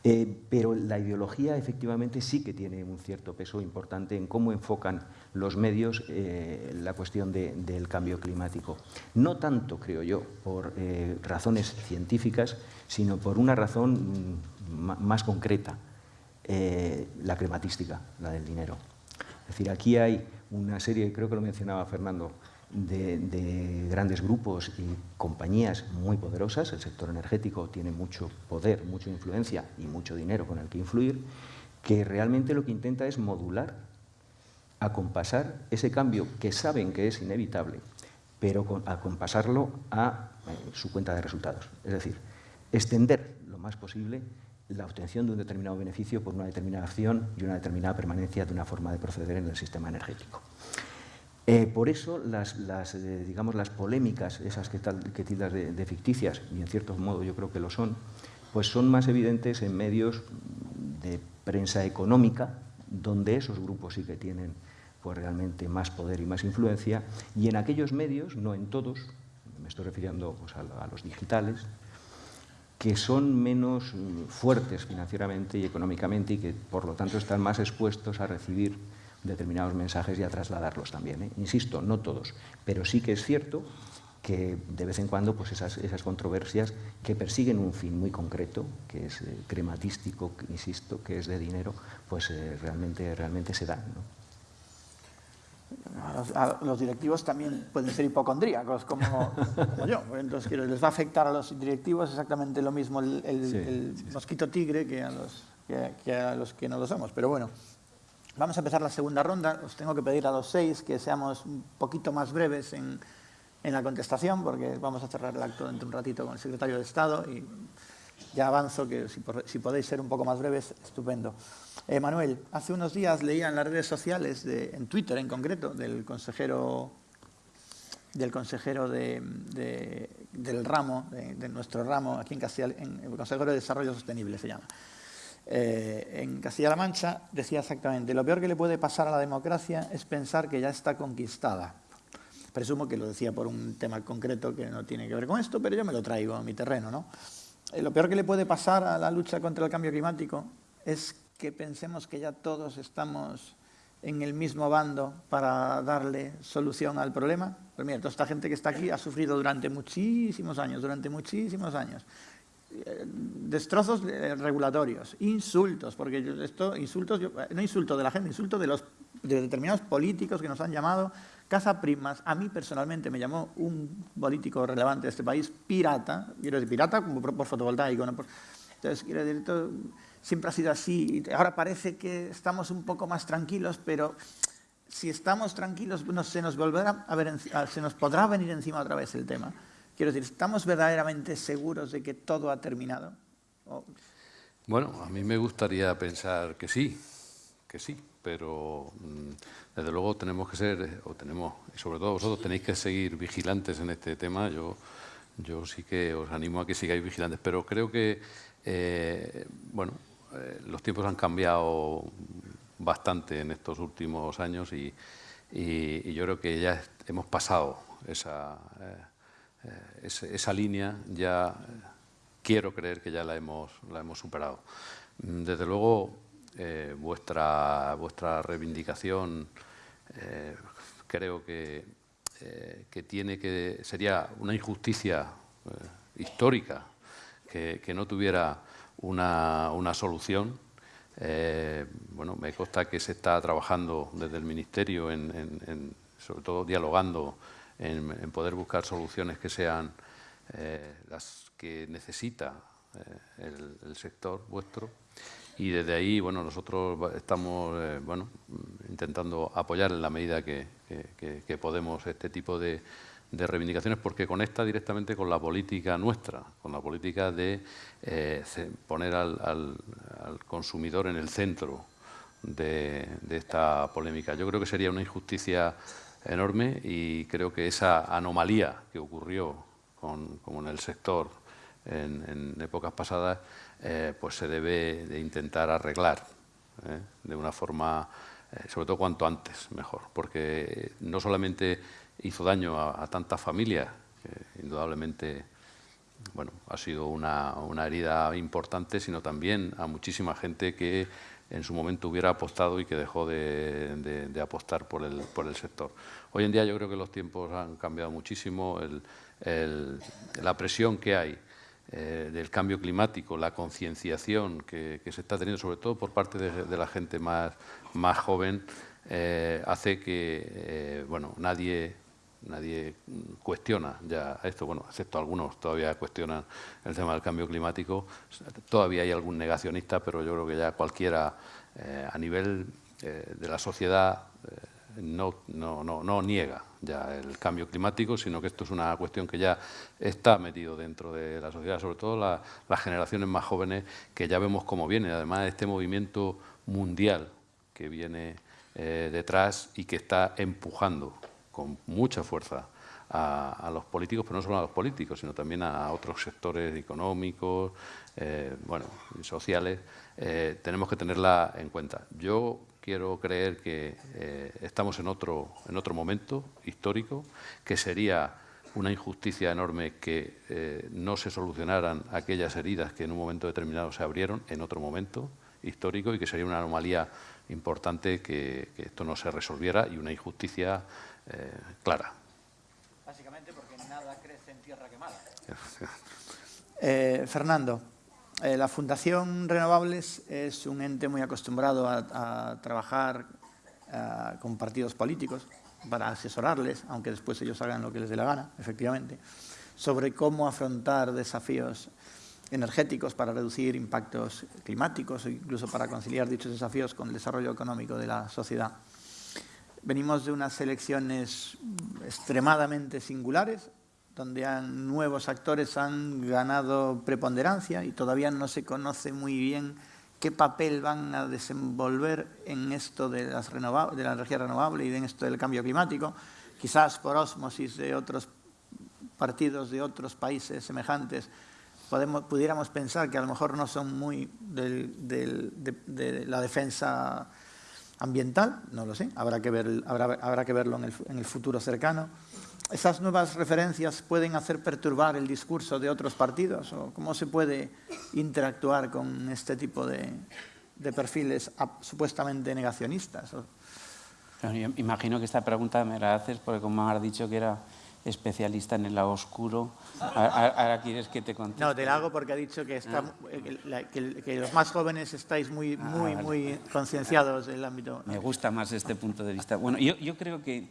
Eh, pero la ideología efectivamente sí que tiene un cierto peso importante en cómo enfocan los medios eh, la cuestión de, del cambio climático. No tanto, creo yo, por eh, razones científicas, sino por una razón más concreta, eh, la crematística, la del dinero. Es decir, aquí hay una serie, creo que lo mencionaba Fernando, de, de, grandes grupos y compañías muy poderosas. El sector energético tiene mucho poder, mucha influencia y mucho dinero con el que influir, que realmente lo que intenta es modular, acompasar ese cambio que saben que es inevitable, pero acompasarlo a eh, su cuenta de resultados. Es decir, extender lo más posible la obtención de un determinado beneficio por una determinada acción y una determinada permanencia de una forma de proceder en el sistema energético. Eh, por eso las, eh, digamos, las polémicas, esas que, tildas de, ficticias, y en cierto modo yo creo que lo son, pues son más evidentes en medios de prensa económica, donde esos grupos sí que tienen pues, realmente más poder y más influencia, y en aquellos medios, no en todos, me estoy refiriendo pues, a, a los digitales, que son menos mm, fuertes financieramente y económicamente y que por lo tanto están más expuestos a recibir determinados mensajes y a trasladarlos también. ¿eh? Insisto, no todos, pero sí que es cierto que de vez en cuando pues esas, esas controversias que persiguen un fin muy concreto, que es eh, crematístico, insisto, que es de dinero, pues eh, realmente, realmente se dan. ¿no? A los, a los, directivos también pueden ser hipocondríacos, como, como <laughs> yo. Entonces, les va a afectar a los directivos exactamente lo mismo el, el, sí, el sí, mosquito tigre que a, los, que, que a los que no lo somos. Pero bueno, Vamos a empezar la segunda ronda. Os tengo que pedir a los seis que seamos un poquito más breves en, la contestación, porque vamos a cerrar el acto dentro de un ratito con el secretario de Estado y ya avanzo que si, podéis ser un poco más breves, estupendo. Eh, Manuel, hace unos días leía en las redes sociales, de, en Twitter en concreto, del consejero del consejero de, de, del ramo, de, de, nuestro ramo aquí en Castilla, en el consejero de Desarrollo Sostenible se llama, eh, en Castilla-La Mancha, decía exactamente, lo peor que le puede pasar a la democracia es pensar que ya está conquistada. Presumo que lo decía por un tema concreto que no tiene que ver con esto, pero yo me lo traigo a mi terreno. ¿no? Eh, lo peor que le puede pasar a la lucha contra el cambio climático es que pensemos que ya todos estamos en el mismo bando para darle solución al problema. Pues mira, toda esta gente que está aquí ha sufrido durante muchísimos años, durante muchísimos años. Eh, destrozos eh, regulatorios, insultos, porque esto, insultos, no insulto de la gente, insulto de los de determinados políticos que nos han llamado caza primas. A mí personalmente me llamó un político relevante de este país pirata, quiero decir pirata por, fotovoltaico. Entonces, quiero decir, esto siempre ha sido así. Ahora parece que estamos un poco más tranquilos, pero si estamos tranquilos se, nos volverá se nos podrá venir encima otra vez el tema. Quiero decir, ¿estamos verdaderamente seguros de que todo ha terminado? Bueno, a mí me gustaría pensar que sí, que sí, pero mm, desde luego tenemos que ser, o tenemos, sobre todo vosotros tenéis que seguir vigilantes en este tema. Yo, yo sí que os animo a que sigáis vigilantes, pero creo que, eh, bueno, eh, los tiempos han cambiado bastante en estos últimos años y, yo creo que ya hemos pasado esa... Eh, eh, esa línea ya quiero creer que ya la hemos, la hemos superado. Mm, desde luego, eh, vuestra, vuestra reivindicación eh, creo que, que, tiene que sería una injusticia histórica que, que, no tuviera una, una solución. bueno, me consta que se está trabajando desde el Ministerio, en, en, sobre todo dialogando en, poder buscar soluciones que sean eh, las que necesita eh, el, sector vuestro. Y desde ahí, bueno, nosotros estamos eh, bueno, intentando apoyar en la medida que, podemos este tipo de, reivindicaciones porque conecta directamente con la política nuestra, con la política de poner al, consumidor en el centro de, esta polémica. Yo creo que sería una injusticia enorme y creo que esa anomalía que ocurrió con, en el sector en, épocas pasadas, eh, pues se debe de intentar arreglar ¿eh? de una forma, eh, sobre todo cuanto antes, mejor, porque no solamente hizo daño a, tantas familias, que indudablemente bueno, ha sido una herida importante, sino también a muchísima gente que en su momento hubiera apostado y que dejó de, apostar por el, por el, sector. Hoy en día yo creo que los tiempos han cambiado muchísimo, la presión que hay eh, del cambio climático, la concienciación que, se está teniendo, sobre todo por parte de, la gente más, más joven, eh, hace que eh, bueno, nadie nadie cuestiona ya esto, bueno, excepto algunos todavía cuestionan el tema del cambio climático, todavía hay algún negacionista, pero yo creo que ya cualquiera eh, a nivel eh, de la sociedad eh, no, no, no, niega ya el cambio climático, sino que esto es una cuestión que ya está metido dentro de la sociedad, sobre todo las generaciones más jóvenes que ya vemos cómo viene, además de este movimiento mundial que viene detrás y que está empujando con mucha fuerza a, los políticos, pero no solo a los políticos, sino también a otros sectores económicos, eh, bueno, sociales, eh, tenemos que tenerla en cuenta. Yo quiero creer que eh, estamos en otro, en otro momento histórico, que sería una injusticia enorme que no se solucionaran aquellas heridas que en un momento determinado se abrieron en otro momento histórico y que sería una anomalía importante que esto no se resolviera y una injusticia eh, clara. Básicamente porque nada crece en tierra quemada. <laughs> eh, Fernando, eh, la Fundación Renovables es un ente muy acostumbrado a, a trabajar a, con partidos políticos para asesorarles, aunque después ellos hagan lo que les dé la gana, efectivamente, sobre cómo afrontar desafíos energéticos para reducir impactos climáticos o incluso para conciliar dichos desafíos con el desarrollo económico de la sociedad. Venimos de unas elecciones extremadamente singulares, donde nuevos actores han ganado preponderancia y todavía no se conoce muy bien qué papel van a desenvolver en esto de, las de la energía renovable y en esto del cambio climático, quizás por osmosis de otros partidos de otros países semejantes podemos, pudiéramos pensar que a lo mejor no son muy de, la defensa ambiental, no lo sé, habrá que, ver, habrá, que verlo en el, en el, futuro cercano. ¿Esas nuevas referencias pueden hacer perturbar el discurso de otros partidos? ¿O cómo se puede interactuar con este tipo de, perfiles supuestamente negacionistas? imagino que esta pregunta me la haces porque como has dicho que era especialista en el lado oscuro. <laughs> Ahora, quieres que te conteste. No, te la hago porque ha dicho que, está, ah. que, los más jóvenes estáis muy, ah, muy, muy concienciados en el ámbito. Me gusta más este punto de vista. Bueno, yo, yo creo que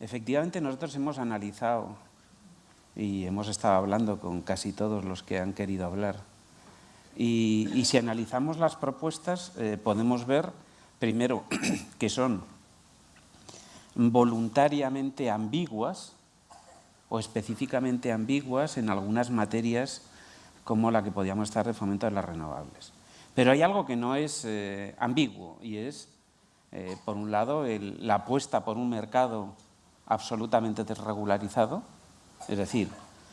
efectivamente nosotros hemos analizado y hemos estado hablando con casi todos los que han querido hablar. Y, y si analizamos las propuestas, eh, podemos ver, primero, <clears throat> que son voluntariamente ambiguas, o específicamente ambiguas en algunas materias como la que podíamos estar de fomento de las renovables. Pero hay algo que no es eh, ambiguo y es, eh, por un lado, la apuesta por un mercado absolutamente desregularizado, es decir,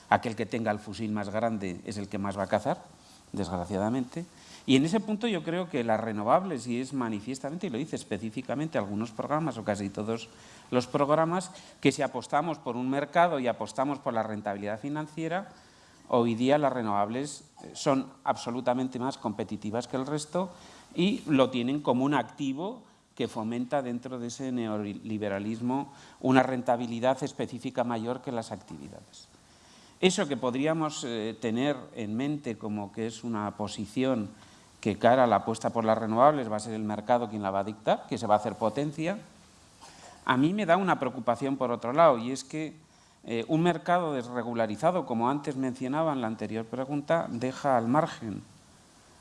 aquel que tenga el fusil más grande es el que más va a cazar, desgraciadamente, y en ese punto yo creo que las renovables, y es manifiestamente, y lo dice específicamente algunos programas o casi todos los programas, que si apostamos por un mercado y apostamos por la rentabilidad financiera, hoy día las renovables eh, son absolutamente más competitivas que el resto y lo tienen como un activo que fomenta dentro de ese neoliberalismo una rentabilidad específica mayor que las actividades. Eso que podríamos eh, tener en mente como que es una posición que cara a la apuesta por las renovables va a ser el mercado quien la va a dictar, que se va a hacer potencia. A mí me da una preocupación por otro lado y es que eh, un mercado desregularizado, como antes mencionaba en la anterior pregunta, deja al margen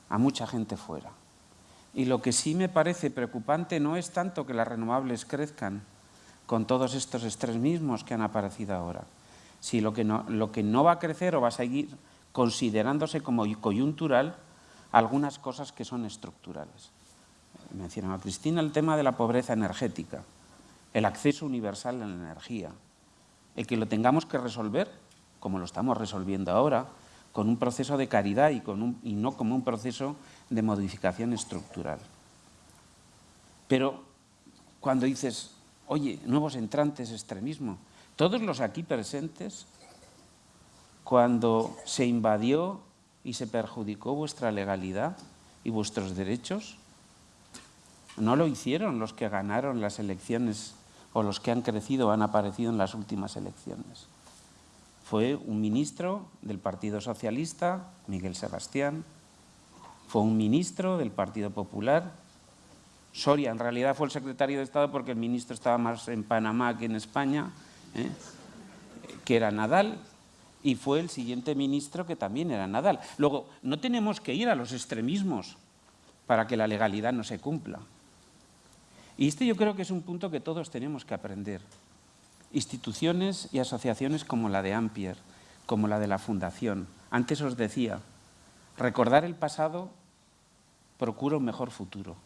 a mucha gente fuera. Y lo que sí me parece preocupante no es tanto que las renovables crezcan con todos estos extremismos que han aparecido ahora, sino lo que lo que no va a crecer o va a seguir considerándose como coyuntural algunas cosas que son estructurales. Mencionaba Cristina el tema de la pobreza energética, el acceso universal a la energía, el que lo tengamos que resolver, como lo estamos resolviendo ahora, con un proceso de caridad y, con y no como un proceso de modificación estructural. Pero cuando dices, oye, nuevos entrantes, extremismo, todos los aquí presentes, cuando se invadió y se perjudicó vuestra legalidad y vuestros derechos? No lo hicieron los que ganaron las elecciones o los que han crecido o han aparecido en las últimas elecciones. Fue un ministro del Partido Socialista, Miguel Sebastián, fue un ministro del Partido Popular, Soria en realidad fue el secretario de Estado porque el ministro estaba más en Panamá que en España, ¿eh? que era Nadal, y fue el siguiente ministro que también era Nadal. Luego, no tenemos que ir a los extremismos para que la legalidad no se cumpla. Y este yo creo que es un punto que todos tenemos que aprender. Instituciones y asociaciones como la de Ampier, como la de la Fundación. Antes os decía, recordar el pasado procura un mejor futuro.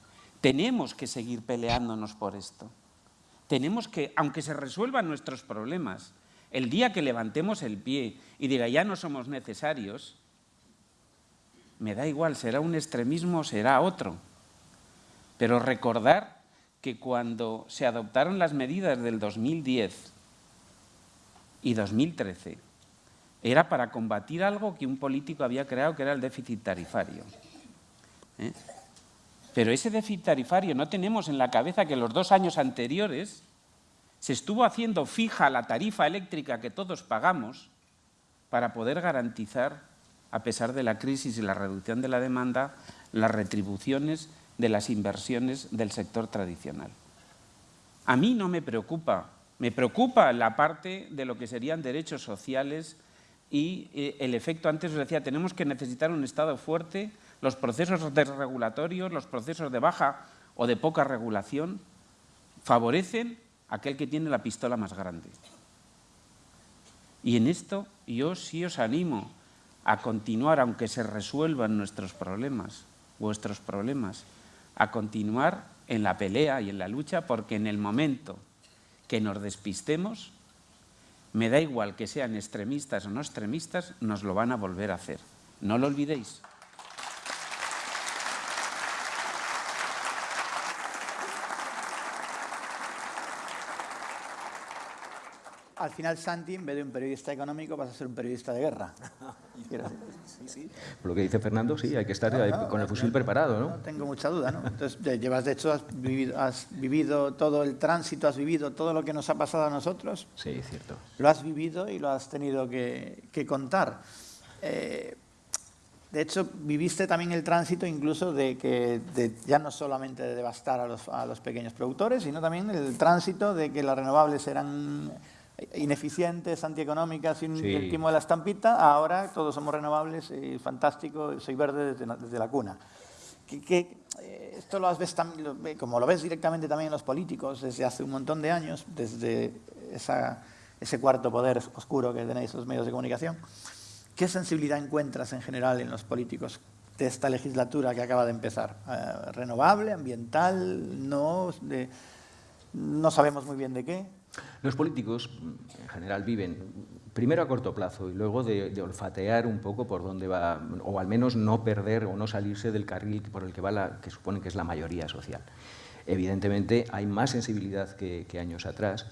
Tenemos que seguir peleándonos por esto. Tenemos que, aunque se resuelvan nuestros problemas, el día que levantemos el pie y diga ya no somos necesarios, me da igual, será un extremismo o será otro. Pero recordar que cuando se adoptaron las medidas del 2010 y 2013, era para combatir algo que un político había creado, que era el déficit tarifario. ¿eh? Pero ese déficit tarifario no tenemos en la cabeza que los dos años anteriores se estuvo haciendo fija la tarifa eléctrica que todos pagamos para poder garantizar, a pesar de la crisis y la reducción de la demanda, las retribuciones de las inversiones del sector tradicional. A mí no me preocupa, me preocupa la parte de lo que serían derechos sociales y eh, el efecto, antes os decía, tenemos que necesitar un Estado fuerte, los procesos desregulatorios, los procesos de baja o de poca regulación favorecen aquel que tiene la pistola más grande. Y en esto yo sí os animo a continuar, aunque se resuelvan nuestros problemas, vuestros problemas, a continuar en la pelea y en la lucha, porque en el momento que nos despistemos, me da igual que sean extremistas o no extremistas, nos lo van a volver a hacer. No lo olvidéis. Al final, Santi, en vez de un periodista económico, vas a ser un periodista de guerra. <laughs> Por lo que dice Fernando, sí, hay que estar con el fusil preparado, ¿no? No tengo mucha duda, ¿no? Entonces, llevas, de hecho, has vivido, has vivido todo el tránsito, has vivido todo lo que nos ha pasado a nosotros, Sí, cierto. lo has vivido y lo has tenido que, que contar. Eh, de hecho, viviste también el tránsito incluso de que de ya no solamente de devastar a los, a los pequeños productores, sino también el tránsito de que las renovables eran ineficientes, antieconómicas, sin Sí. el timo de la estampita, ahora todos somos renovables y fantástico, soy verde desde, la- desde la cuna. Que, que, eh, esto lo ves ve- como lo ves directamente también en los políticos desde hace un montón de años, desde esa- ese cuarto poder oscuro que tenéis los medios de comunicación. ¿Qué sensibilidad encuentras en general en los políticos de esta legislatura que acaba de empezar? Eh, ¿Renovable, ambiental, no? De- no sabemos muy bien de qué. Los políticos, en general, viven primero a corto plazo y luego de, olfatear un poco por dónde va, o al menos no perder o no salirse del carril por el que va la que supone que es la mayoría social. Evidentemente, hay más sensibilidad que años atrás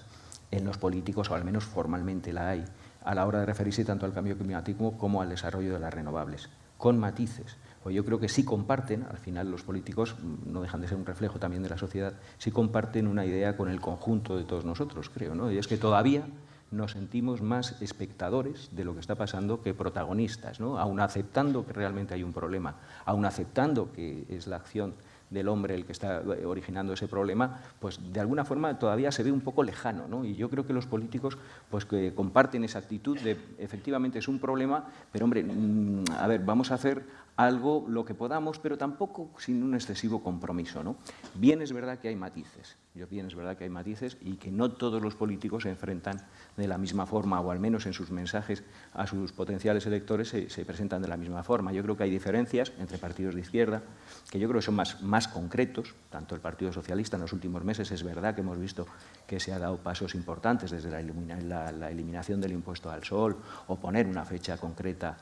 en los políticos, o al menos formalmente la hay, a la hora de referirse tanto al cambio climático como al desarrollo de las renovables, con matices. Pues yo creo que sí comparten, al final los políticos mm, no dejan de ser un reflejo también de la sociedad, sí comparten una idea con el conjunto de todos nosotros, creo, ¿no? Y es que todavía nos sentimos más espectadores de lo que está pasando que protagonistas, ¿no? Aun aceptando que realmente hay un problema, aun aceptando que es la acción del hombre el que está eh, originando ese problema, pues de alguna forma todavía se ve un poco lejano, ¿no? Y yo creo que los políticos pues que comparten esa actitud de efectivamente es un problema, pero hombre, mm, a ver, vamos a hacer algo lo que podamos, pero tampoco sin un excesivo compromiso, ¿no? Bien es verdad que hay matices, yo bien es verdad que hay matices y que no todos los políticos se enfrentan de la misma forma, o al menos en sus mensajes a sus potenciales electores se, se presentan de la misma forma. Yo creo que hay diferencias entre partidos de izquierda, que yo creo que son más, más concretos, tanto el Partido Socialista en los últimos meses es verdad que hemos visto que se ha dado pasos importantes desde la, elimina- la- la eliminación del impuesto al sol o poner una fecha concreta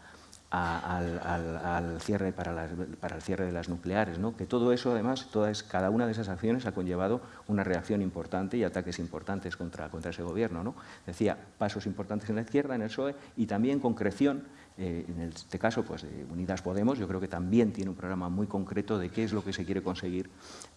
al, cierre para, el cierre de las nucleares, que todo eso además, cada una de esas acciones ha conllevado una reacción importante y ataques importantes contra, contra ese gobierno. ¿no? Decía, pasos importantes en la izquierda, en el PSOE, y también concreción, eh, en este caso, pues de Unidas Podemos, yo creo que también tiene un programa muy concreto de qué es lo que se quiere conseguir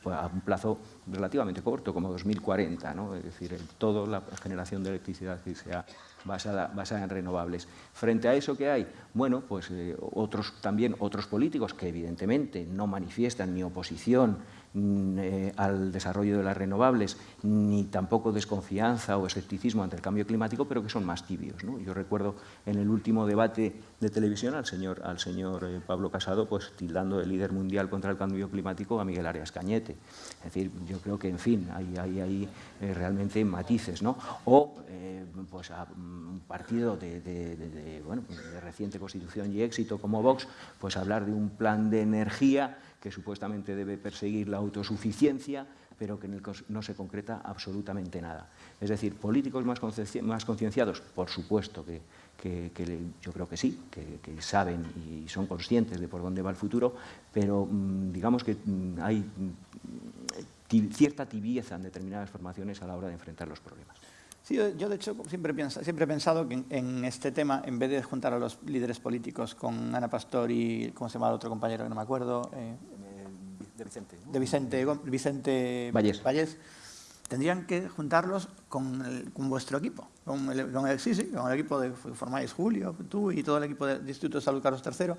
pues, a un plazo relativamente corto, como 2040, ¿no? es decir, toda la generación de electricidad que sea basada, basada en renovables. Frente a eso que hay, bueno, pues eh, otros también otros políticos que evidentemente no manifiestan ni oposición eh, al desarrollo de las renovables, ni tampoco desconfianza o escepticismo ante el cambio climático, pero que son más tibios. Yo recuerdo en el último debate de televisión al señor, al señor eh, Pablo Casado, pues tildando de líder mundial contra el cambio climático a Miguel Arias Cañete. Es decir, yo creo que, en fin, hay, hay, hay, eh, realmente matices, ¿no? O pues a mm, un partido de, de- de- bueno, de reciente constitución y éxito como Vox, pues hablar de un plan de energía que supuestamente debe perseguir la autosuficiencia, pero que no se concreta absolutamente nada. Es decir, políticos más más concienciados, por supuesto que, que- yo creo que sí, que, que saben y son conscientes de por dónde va el futuro, pero mm, digamos que mm, hay mm, cierta tibieza en determinadas formaciones a la hora de enfrentar los problemas. Sí, yo, de hecho siempre, siempre he pensado que en, en este tema, en vez de juntar a los líderes políticos con Ana Pastor y, ¿cómo se llama el otro compañero que no me acuerdo? Eh, De Vicente. de Vicente, Vicente Vallés. tendrían que juntarlos con, el- con vuestro equipo, con el, con el- sí, sí, con el equipo de que formáis Julio, tú y todo el equipo del Instituto de Salud Carlos III,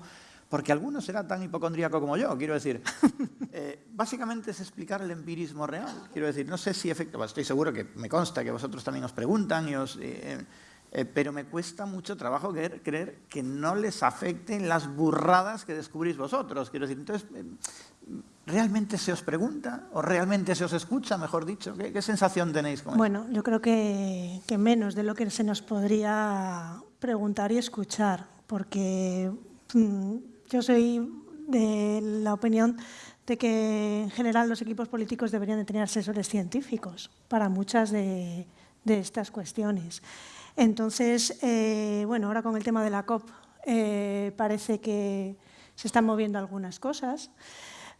porque alguno será tan hipocondríaco como yo, quiero decir. <laughs> Eh, básicamente es explicar el empirismo real, quiero decir, no sé si efectivamente, estoy seguro que me consta que vosotros también os preguntan, y os, eh, eh, pero me cuesta mucho trabajo creer, creer que no les afecten las burradas que descubrís vosotros, quiero decir, entonces... eh, ¿Realmente se os pregunta o realmente se os escucha, mejor dicho? ¿Qué, qué sensación tenéis con eso? Bueno, yo creo que, que menos de lo que se nos podría preguntar y escuchar, porque mm, yo soy de la opinión de que en general los equipos políticos deberían de tener asesores científicos para muchas de, de estas cuestiones. Entonces, eh, bueno, ahora con el tema de la COP, eh, parece que se están moviendo algunas cosas.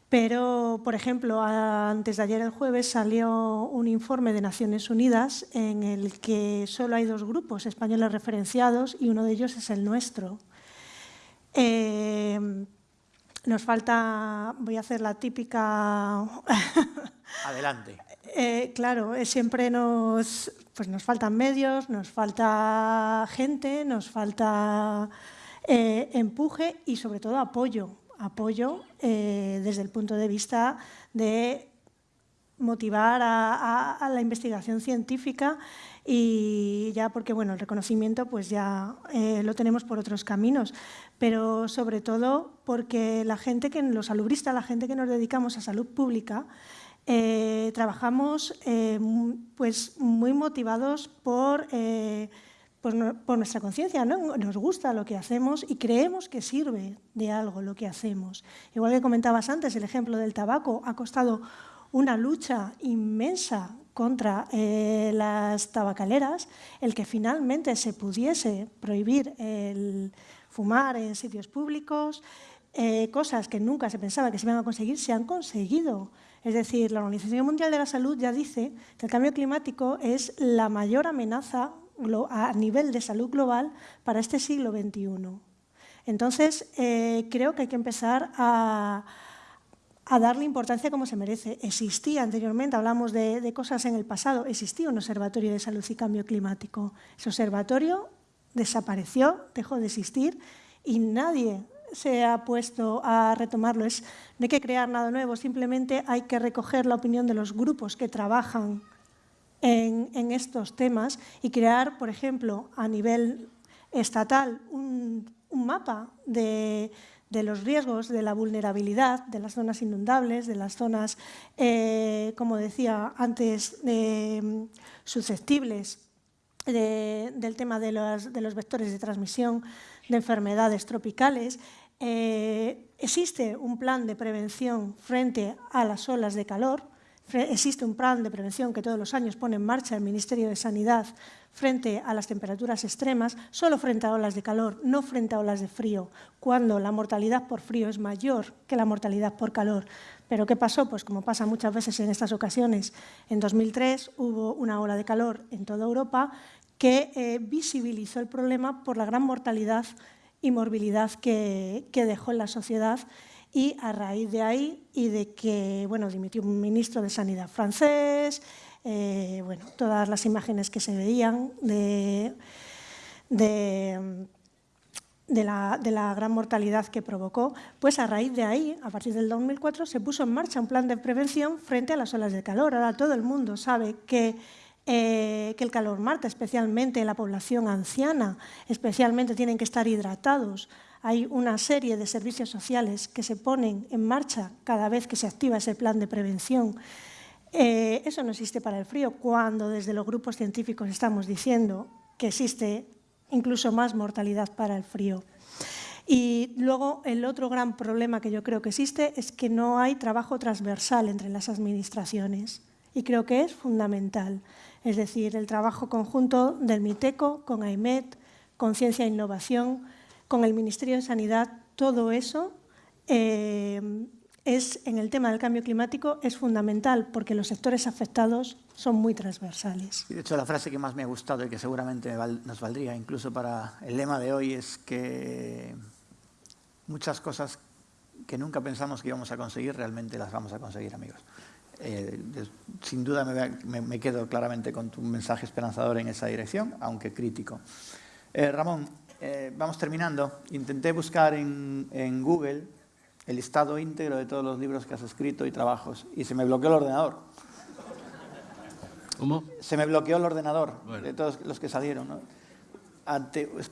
Pero, por ejemplo, antes de ayer, el jueves, salió un informe de Naciones Unidas en el que solo hay dos grupos españoles referenciados y uno de ellos es el nuestro. Eh, nos falta, voy a hacer la típica... <laughs> Adelante. Eh, claro, eh, siempre nos, pues nos faltan medios, nos falta gente, nos falta empuje y sobre todo apoyo apoyo eh, desde el punto de vista de motivar a, la investigación científica y ya porque bueno el reconocimiento pues ya eh, lo tenemos por otros caminos pero sobre todo porque la gente que los salubristas la gente que nos dedicamos a salud pública eh, trabajamos pues muy motivados por por, nuestra conciencia, ¿no? nos gusta lo que hacemos y creemos que sirve de algo lo que hacemos. Igual que comentabas antes, el ejemplo del tabaco ha costado una lucha inmensa contra eh, las tabacaleras, el que finalmente se pudiese prohibir el fumar en sitios públicos, eh, cosas que nunca se pensaba que se iban a conseguir, se han conseguido. Es decir, la Organización Mundial de la Salud ya dice que el cambio climático es la mayor amenaza a nivel de salud global para este siglo XXI. Entonces, eh, creo que hay que empezar a, darle importancia como se merece. Existía anteriormente, hablamos de, de, cosas en el pasado, existía un observatorio de salud y cambio climático. Ese observatorio desapareció, dejó de existir y nadie se ha puesto a retomarlo. Es, no hay que crear nada nuevo, simplemente hay que recoger la opinión de los grupos que trabajan en, estos temas y crear, por ejemplo, a nivel estatal un, mapa de, los riesgos, de la vulnerabilidad, de las zonas inundables, de las zonas, eh, como decía antes, susceptibles del tema de los, vectores de transmisión de enfermedades tropicales. Eh, existe un plan de prevención frente a las olas de calor, Existe un plan de prevención que todos los años pone en marcha el Ministerio de Sanidad frente a las temperaturas extremas, solo frente a olas de calor, no frente a olas de frío, cuando la mortalidad por frío es mayor que la mortalidad por calor. Pero ¿qué pasó? Pues como pasa muchas veces en estas ocasiones, en 2003 hubo una ola de calor en toda Europa que eh, visibilizó el problema por la gran mortalidad y morbilidad que, que dejó en la sociedad y a raíz de ahí y de que bueno, dimitió un ministro de Sanidad francés, eh, bueno, todas las imágenes que se veían de, de, la, de, la, gran mortalidad que provocó, pues a raíz de ahí, a partir del 2004, se puso en marcha un plan de prevención frente a las olas de calor. Ahora todo el mundo sabe que eh, que el calor mata, especialmente la población anciana, especialmente tienen que estar hidratados, hay una serie de servicios sociales que se ponen en marcha cada vez que se activa ese plan de prevención. Eh, eso no existe para el frío, cuando desde los grupos científicos estamos diciendo que existe incluso más mortalidad para el frío. Y luego el otro gran problema que yo creo que existe es que no hay trabajo transversal entre las administraciones y creo que es fundamental. Es decir, el trabajo conjunto del MITECO con AIMET, con Ciencia e Innovación, con el Ministerio de Sanidad, todo eso eh, es, en el tema del cambio climático es fundamental porque los sectores afectados son muy transversales. De hecho, la frase que más me ha gustado y que seguramente nos valdría incluso para el lema de hoy es que muchas cosas que nunca pensamos que íbamos a conseguir, realmente las vamos a conseguir, amigos. Eh, sin duda me, quedo claramente con tu mensaje esperanzador en esa dirección, aunque crítico. Eh, Ramón, eh, vamos terminando. Intenté buscar en, Google el listado íntegro de todos los libros que has escrito y trabajos y se me bloqueó el ordenador. ¿Cómo? Se me bloqueó el ordenador de todos los que salieron.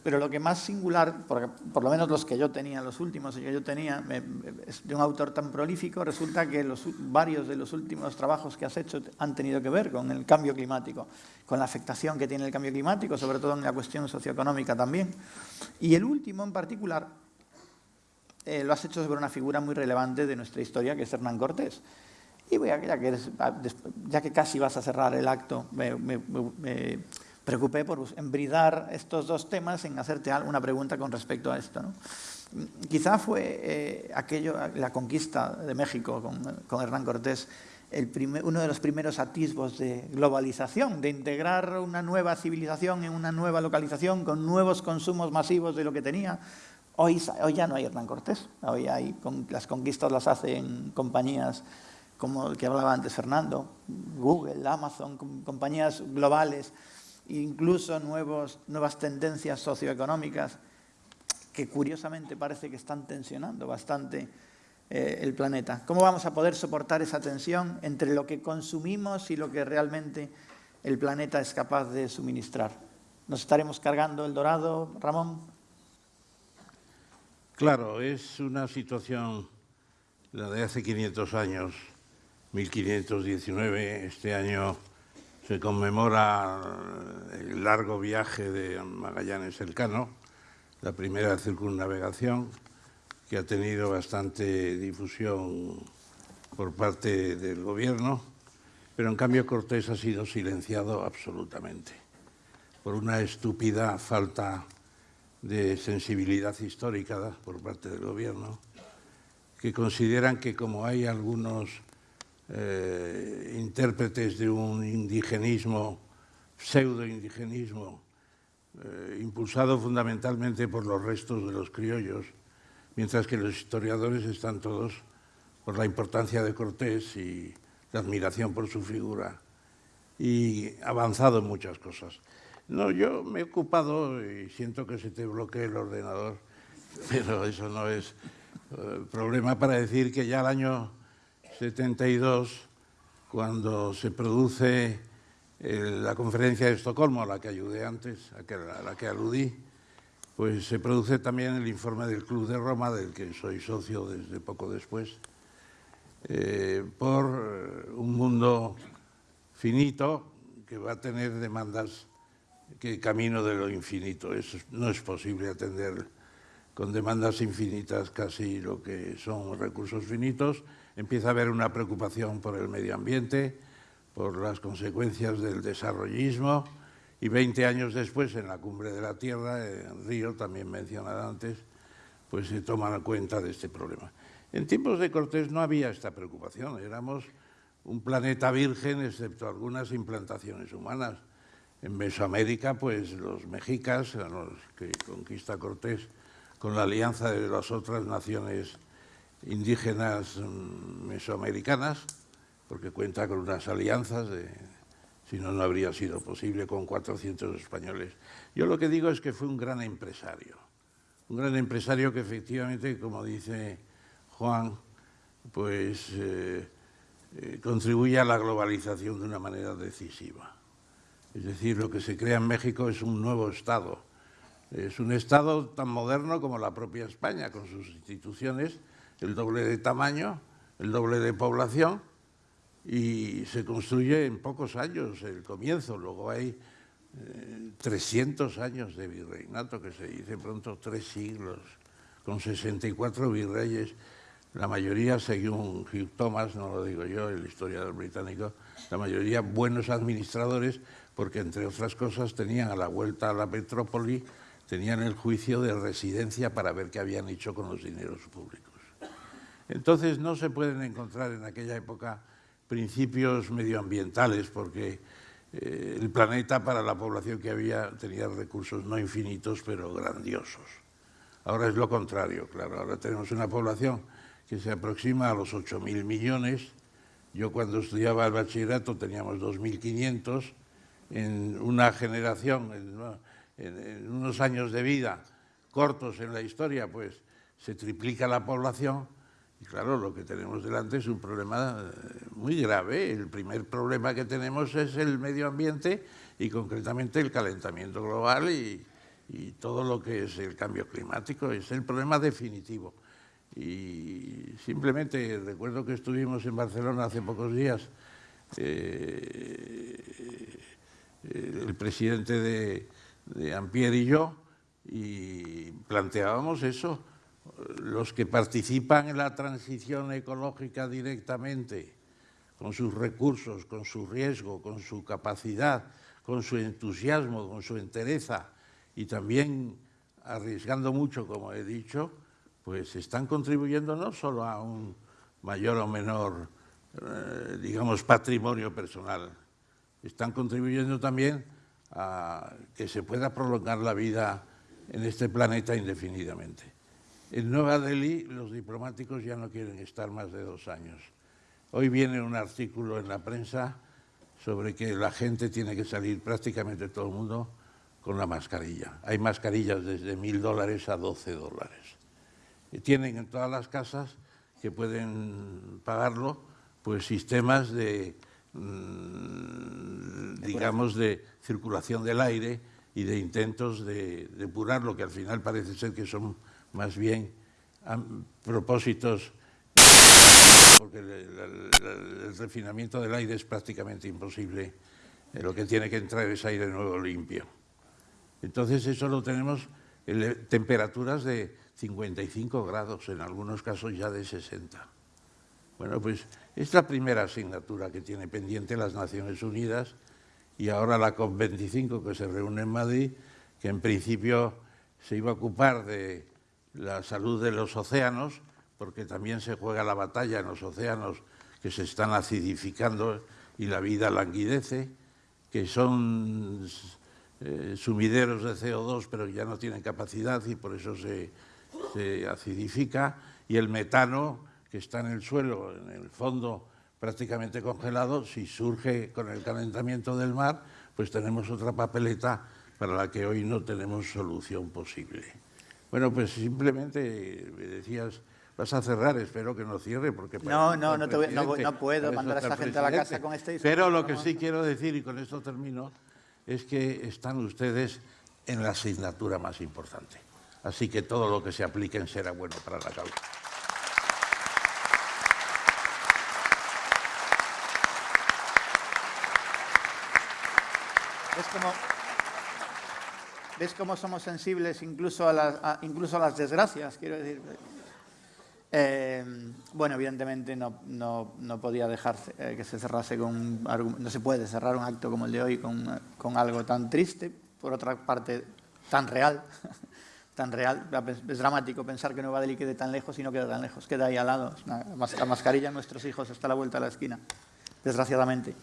Pero lo que más singular, por lo menos los que yo tenía, los últimos que yo tenía, de un autor tan prolífico, resulta que varios de los últimos trabajos que has hecho han tenido que ver con el cambio climático con la afectación que tiene el cambio climático, sobre todo en la cuestión socioeconómica también. Y el último en particular eh, lo has hecho sobre una figura muy relevante de nuestra historia, que es Hernán Cortés. Y voy a, ya, que ah, ya que casi vas a cerrar el acto, me, preocupé por embridar estos dos temas en hacerte una pregunta con respecto a esto. Quizá fue eh, aquello, la conquista de México con, Hernán Cortés uno de los primeros atisbos de globalización, de integrar una nueva civilización en una nueva localización con nuevos consumos masivos de lo que tenía. Hoy, hoy ya no hay Hernán Cortés, hoy las conquistas las hacen compañías como el que hablaba antes Fernando, Google, Amazon, compañías globales, incluso nuevos, nuevas tendencias socioeconómicas que curiosamente parece que están tensionando bastante eh, el planeta. ¿Cómo vamos a poder soportar esa tensión entre lo que consumimos y lo que realmente el planeta es capaz de suministrar? ¿Nos estaremos cargando el dorado, Ramón? Claro, es una situación, la de hace 500 años, 1519, este año se conmemora el largo viaje de Magallanes Elcano, la primera circunnavegación, que ha tenido bastante difusión por parte del gobierno, pero en cambio Cortés ha sido silenciado absolutamente por una estúpida falta de sensibilidad histórica por parte del gobierno, que consideran que como hay algunos eh, intérpretes de un indigenismo, pseudo-indigenismo, eh, impulsado fundamentalmente por los restos de los criollos, mientras que los historiadores están todos por la importancia de Cortés y la admiración por su figura y avanzado en muchas cosas. No, yo me he ocupado y siento que se te bloquee el ordenador, <laughs> pero eso no es eh, problema para decir que ya el año 72, cuando se produce eh, la conferencia de Estocolmo, a la que ayudé antes, a la que aludí, pues se produce también el informe del Club de Roma, del que soy socio desde poco después, eh, por eh, un mundo finito que va a tener demandas que camino de lo infinito. Eso no es posible atender con demandas infinitas casi lo que son recursos finitos. Empieza a haber una preocupación por el medio ambiente, por las consecuencias del desarrollismo, y 20 años después, en la cumbre de la Tierra, en Río, también mencionada antes, pues se toman cuenta de este problema. En tiempos de Cortés no había esta preocupación, éramos un planeta virgen, excepto algunas implantaciones humanas. En Mesoamérica, pues los mexicas, los que conquista Cortés, con la alianza de las otras naciones indígenas mm, mesoamericanas, porque cuenta con unas alianzas de, si no, no habría sido posible con 400 españoles. Yo lo que digo es que fue un gran empresario, un gran empresario que efectivamente, como dice Juan, pues eh, eh, contribuye a la globalización de una manera decisiva. Es decir, lo que se crea en México es un nuevo Estado. Es un Estado tan moderno como la propia España, con sus instituciones, el doble de tamaño, el doble de población, y se construye en pocos años el comienzo, luego hay 300 eh, años de virreinato, que se dice pronto tres siglos, con 64 virreyes, la mayoría, según Hugh Thomas, no lo digo yo, el historiador británico, la mayoría buenos administradores, porque entre otras cosas tenían a la vuelta a la metrópoli, tenían el juicio de residencia para ver qué habían hecho con los dineros públicos. Entonces no se pueden encontrar en aquella época principios medioambientales, porque eh, el planeta para la población que había tenía recursos no infinitos, pero grandiosos. Ahora es lo contrario, claro, ahora tenemos una población que se aproxima a los 8.000 millones. Yo cuando estudiaba el bachillerato teníamos 2.500. En una generación, en unos años de vida cortos en la historia, pues se triplica la población y claro, lo que tenemos delante es un problema eh, muy grave. El primer problema que tenemos es el medio ambiente y concretamente el calentamiento global y, todo lo que es el cambio climático. Es el problema definitivo. Y simplemente recuerdo que estuvimos en Barcelona hace pocos días, eh, el presidente de, de Ampier y yo, y planteábamos eso, los que participan en la transición ecológica directamente, con sus recursos, con su riesgo, con su capacidad, con su entusiasmo, con su entereza y también arriesgando mucho, como he dicho, pues están contribuyendo no solo a un mayor o menor, eh, digamos, patrimonio personal, están contribuyendo también a que se pueda prolongar la vida en este planeta indefinidamente. En Nueva Delhi los diplomáticos ya no quieren estar más de dos años. Hoy viene un artículo en la prensa sobre que la gente tiene que salir prácticamente todo el mundo con la mascarilla. Hay mascarillas desde mil dólares a doce dólares. Y tienen en todas las casas que pueden pagarlo, pues sistemas de, mm, digamos, de circulación del aire y de intentos de depurarlo, que al final parece ser que son más bien propósitos porque el, refinamiento del aire es prácticamente imposible. Eh, lo que tiene que entrar es aire nuevo limpio. Entonces eso lo tenemos en temperaturas de 55 grados, en algunos casos ya de 60. Bueno, pues es la primera asignatura que tiene pendiente las Naciones Unidas y ahora la COP25 que se reúne en Madrid, que en principio se iba a ocupar de la salud de los océanos, porque también se juega la batalla en los océanos que se están acidificando y la vida languidece, que son eh, sumideros de CO2 pero ya no tienen capacidad y por eso se, se acidifica, y el metano que está en el suelo, en el fondo prácticamente congelado, si surge con el calentamiento del mar, pues tenemos otra papeleta para la que hoy no tenemos solución posible. Bueno, pues simplemente me decías Vas a cerrar, espero que no cierre porque... No, no, no, puedo mandar a esta gente a la casa con este Pero lo que sí quiero decir, y con esto termino, es que están ustedes en la asignatura más importante. Así que todo lo que se apliquen será bueno para la causa. ¿Ves cómo, somos sensibles incluso a, las, incluso las desgracias? Quiero decir, eh, bueno, evidentemente no, no, podía dejar eh, que se cerrase con no se puede cerrar un acto como el de hoy con, algo tan triste, por otra parte tan real, <laughs> tan real. Es dramático pensar que Nueva Delhi quede tan lejos y no queda tan lejos, queda ahí al lado. La mascarilla de nuestros hijos está a la vuelta de la esquina, desgraciadamente.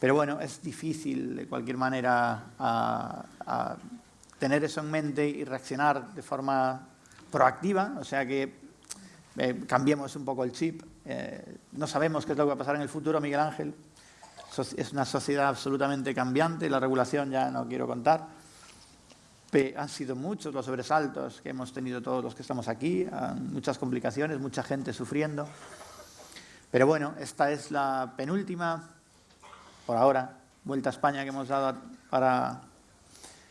Pero bueno, es difícil de cualquier manera a tener eso en mente y reaccionar de forma proactiva, o sea que eh, cambiemos un poco el chip. Eh, no sabemos qué es lo que va a pasar en el futuro, Miguel Ángel. es una sociedad absolutamente cambiante, la regulación ya no quiero contar. han sido muchos los sobresaltos que hemos tenido todos los que estamos aquí, muchas complicaciones, mucha gente sufriendo. Pero bueno, esta es la penúltima, por ahora, vuelta a España que hemos dado para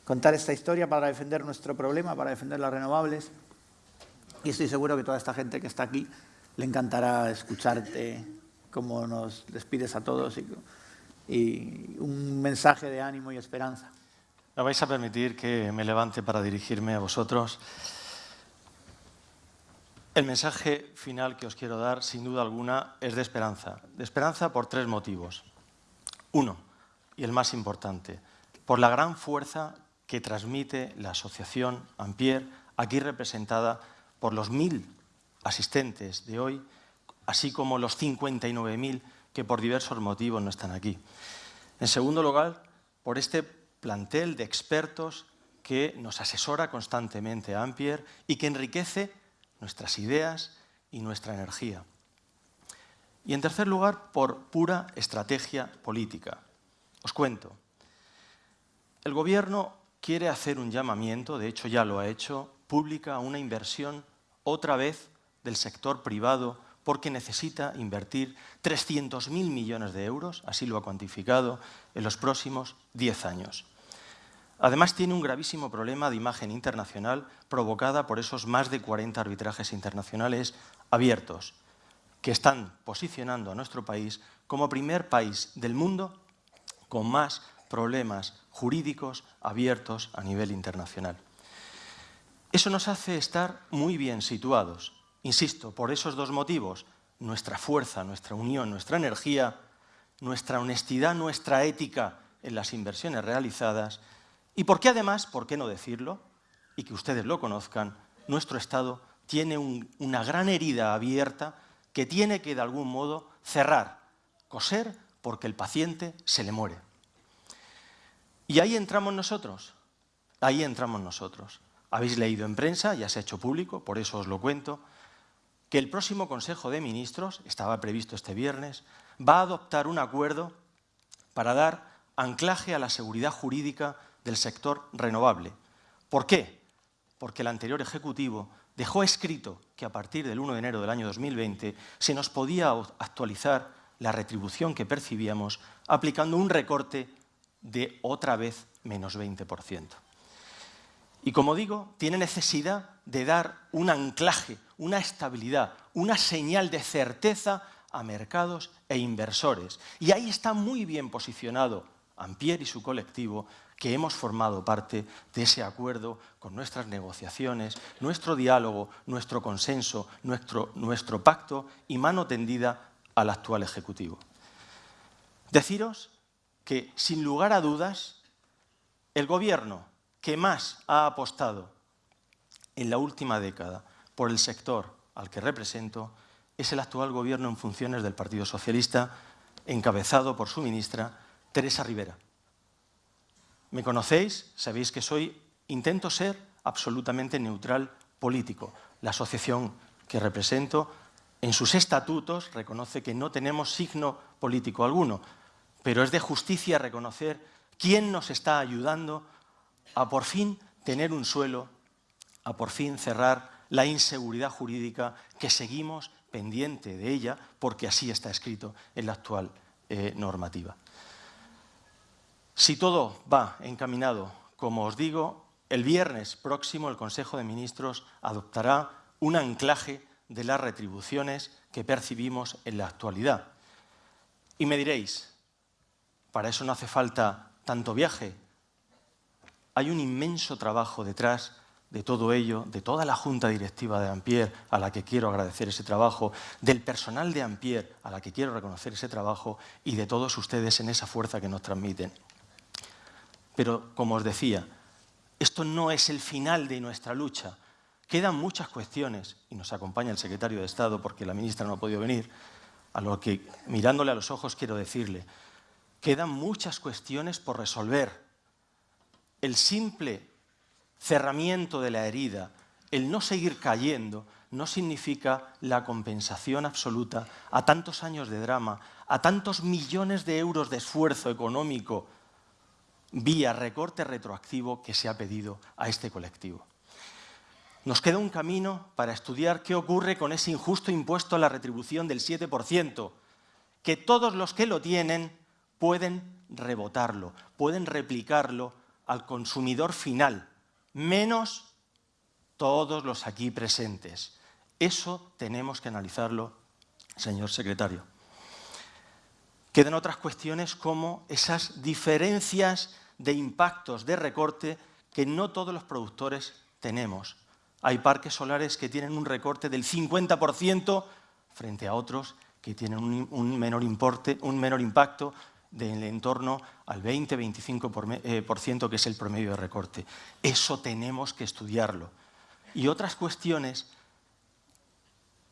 contar esta historia, para defender nuestro problema, para defender las renovables. Y estoy seguro que toda esta gente que está aquí le encantará escucharte como nos despides a todos y, un mensaje de ánimo y esperanza. Me vais a permitir que me levante para dirigirme a vosotros. El mensaje final que os quiero dar, sin duda alguna, es de esperanza. De esperanza por tres motivos. Uno, y el más importante, por la gran fuerza que transmite la asociación Ampier, aquí representada por los mil asistentes de hoy, así como los 59.000 que por diversos motivos no están aquí. En segundo lugar, por este plantel de expertos que nos asesora constantemente a Ampier y que enriquece nuestras ideas y nuestra energía. Y en tercer lugar, por pura estrategia política. Os cuento. El Gobierno quiere hacer un llamamiento, de hecho ya lo ha hecho, pública una inversión otra vez del sector privado porque necesita invertir 300.000 millones de euros, así lo ha cuantificado, en los próximos 10 años. Además, tiene un gravísimo problema de imagen internacional provocada por esos más de 40 arbitrajes internacionales abiertos, que están posicionando a nuestro país como primer país del mundo con más problemas jurídicos abiertos a nivel internacional. Eso nos hace estar muy bien situados. Insisto, por esos dos motivos, nuestra fuerza, nuestra unión, nuestra energía, nuestra honestidad, nuestra ética en las inversiones realizadas y porque además, ¿por qué no decirlo? Y que ustedes lo conozcan, nuestro Estado tiene una gran herida abierta que tiene que de algún modo cerrar, coser, porque el paciente se le muere. Y ahí entramos nosotros, ahí entramos nosotros. Habéis leído en prensa, ya se ha hecho público, por eso os lo cuento, que el próximo Consejo de Ministros, estaba previsto este viernes, va a adoptar un acuerdo para dar anclaje a la seguridad jurídica del sector renovable. ¿Por qué? Porque el anterior Ejecutivo dejó escrito que a partir del 1 de enero del año 2020 se nos podía actualizar la retribución que percibíamos aplicando un recorte de otra vez menos 20%. Y como digo, tiene necesidad de dar un anclaje, una estabilidad, una señal de certeza a mercados e inversores. Y ahí está muy bien posicionado Ampier y su colectivo, que hemos formado parte de ese acuerdo con nuestras negociaciones, nuestro diálogo, nuestro consenso, nuestro, nuestro pacto y mano tendida al actual Ejecutivo. Deciros que, sin lugar a dudas, el Gobierno que más ha apostado en la última década por el sector al que represento es el actual Gobierno en funciones del Partido Socialista, encabezado por su ministra, Teresa Rivera. Me conocéis, sabéis que soy, intento ser absolutamente neutral político. La asociación que represento en sus estatutos reconoce que no tenemos signo político alguno, pero es de justicia reconocer quién nos está ayudando a por fin tener un suelo, a por fin cerrar la inseguridad jurídica que seguimos pendiente de ella porque así está escrito en la actual eh, normativa. Si todo va encaminado, como os digo, el viernes próximo el Consejo de Ministros adoptará un anclaje de las retribuciones que percibimos en la actualidad. Y me diréis, para eso no hace falta tanto viaje, hay un inmenso trabajo detrás de todo ello, de toda la junta directiva de Ampier, a la que quiero agradecer ese trabajo, del personal de Ampier, a la que quiero reconocer ese trabajo, y de todos ustedes en esa fuerza que nos transmiten. Pero, como os decía, esto no es el final de nuestra lucha. Quedan muchas cuestiones, y nos acompaña el secretario de Estado porque la ministra no ha podido venir, a lo que, mirándole a los ojos, quiero decirle, quedan muchas cuestiones por resolver el simple cerramiento de la herida, el no seguir cayendo, no significa la compensación absoluta a tantos años de drama, a tantos millones de euros de esfuerzo económico vía recorte retroactivo que se ha pedido a este colectivo. Nos queda un camino para estudiar qué ocurre con ese injusto impuesto a la retribución del 7%, que todos los que lo tienen pueden rebotarlo, pueden replicarlo al consumidor final, menos todos los aquí presentes. Eso tenemos que analizarlo, señor secretario. Quedan otras cuestiones como esas diferencias de impactos de recorte que no todos los productores tenemos. Hay parques solares que tienen un recorte del 50% frente a otros que tienen un, menor, importe, un menor impacto del entorno al 20-25%, eh, que es el promedio de recorte. Eso tenemos que estudiarlo. Y otras cuestiones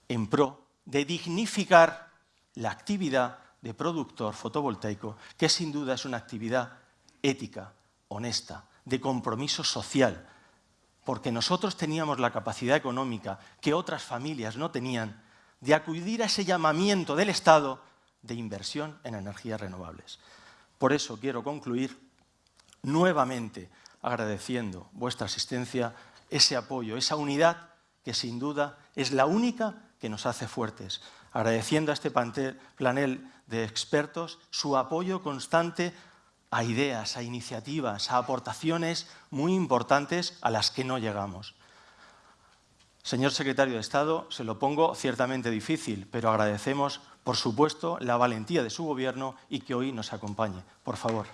en pro de dignificar la actividad de productor fotovoltaico, que sin duda es una actividad ética, honesta, de compromiso social, porque nosotros teníamos la capacidad económica que otras familias no tenían de acudir a ese llamamiento del Estado de inversión en energías renovables. Por eso quiero concluir nuevamente agradeciendo vuestra asistencia, ese apoyo, esa unidad que sin duda es la única que nos hace fuertes. Agradeciendo a este panel de expertos su apoyo constante a ideas, a iniciativas, a aportaciones muy importantes a las que no llegamos. Señor secretario de Estado, se lo pongo ciertamente difícil, pero agradecemos, por supuesto, la valentía de su Gobierno y que hoy nos acompañe. Por favor.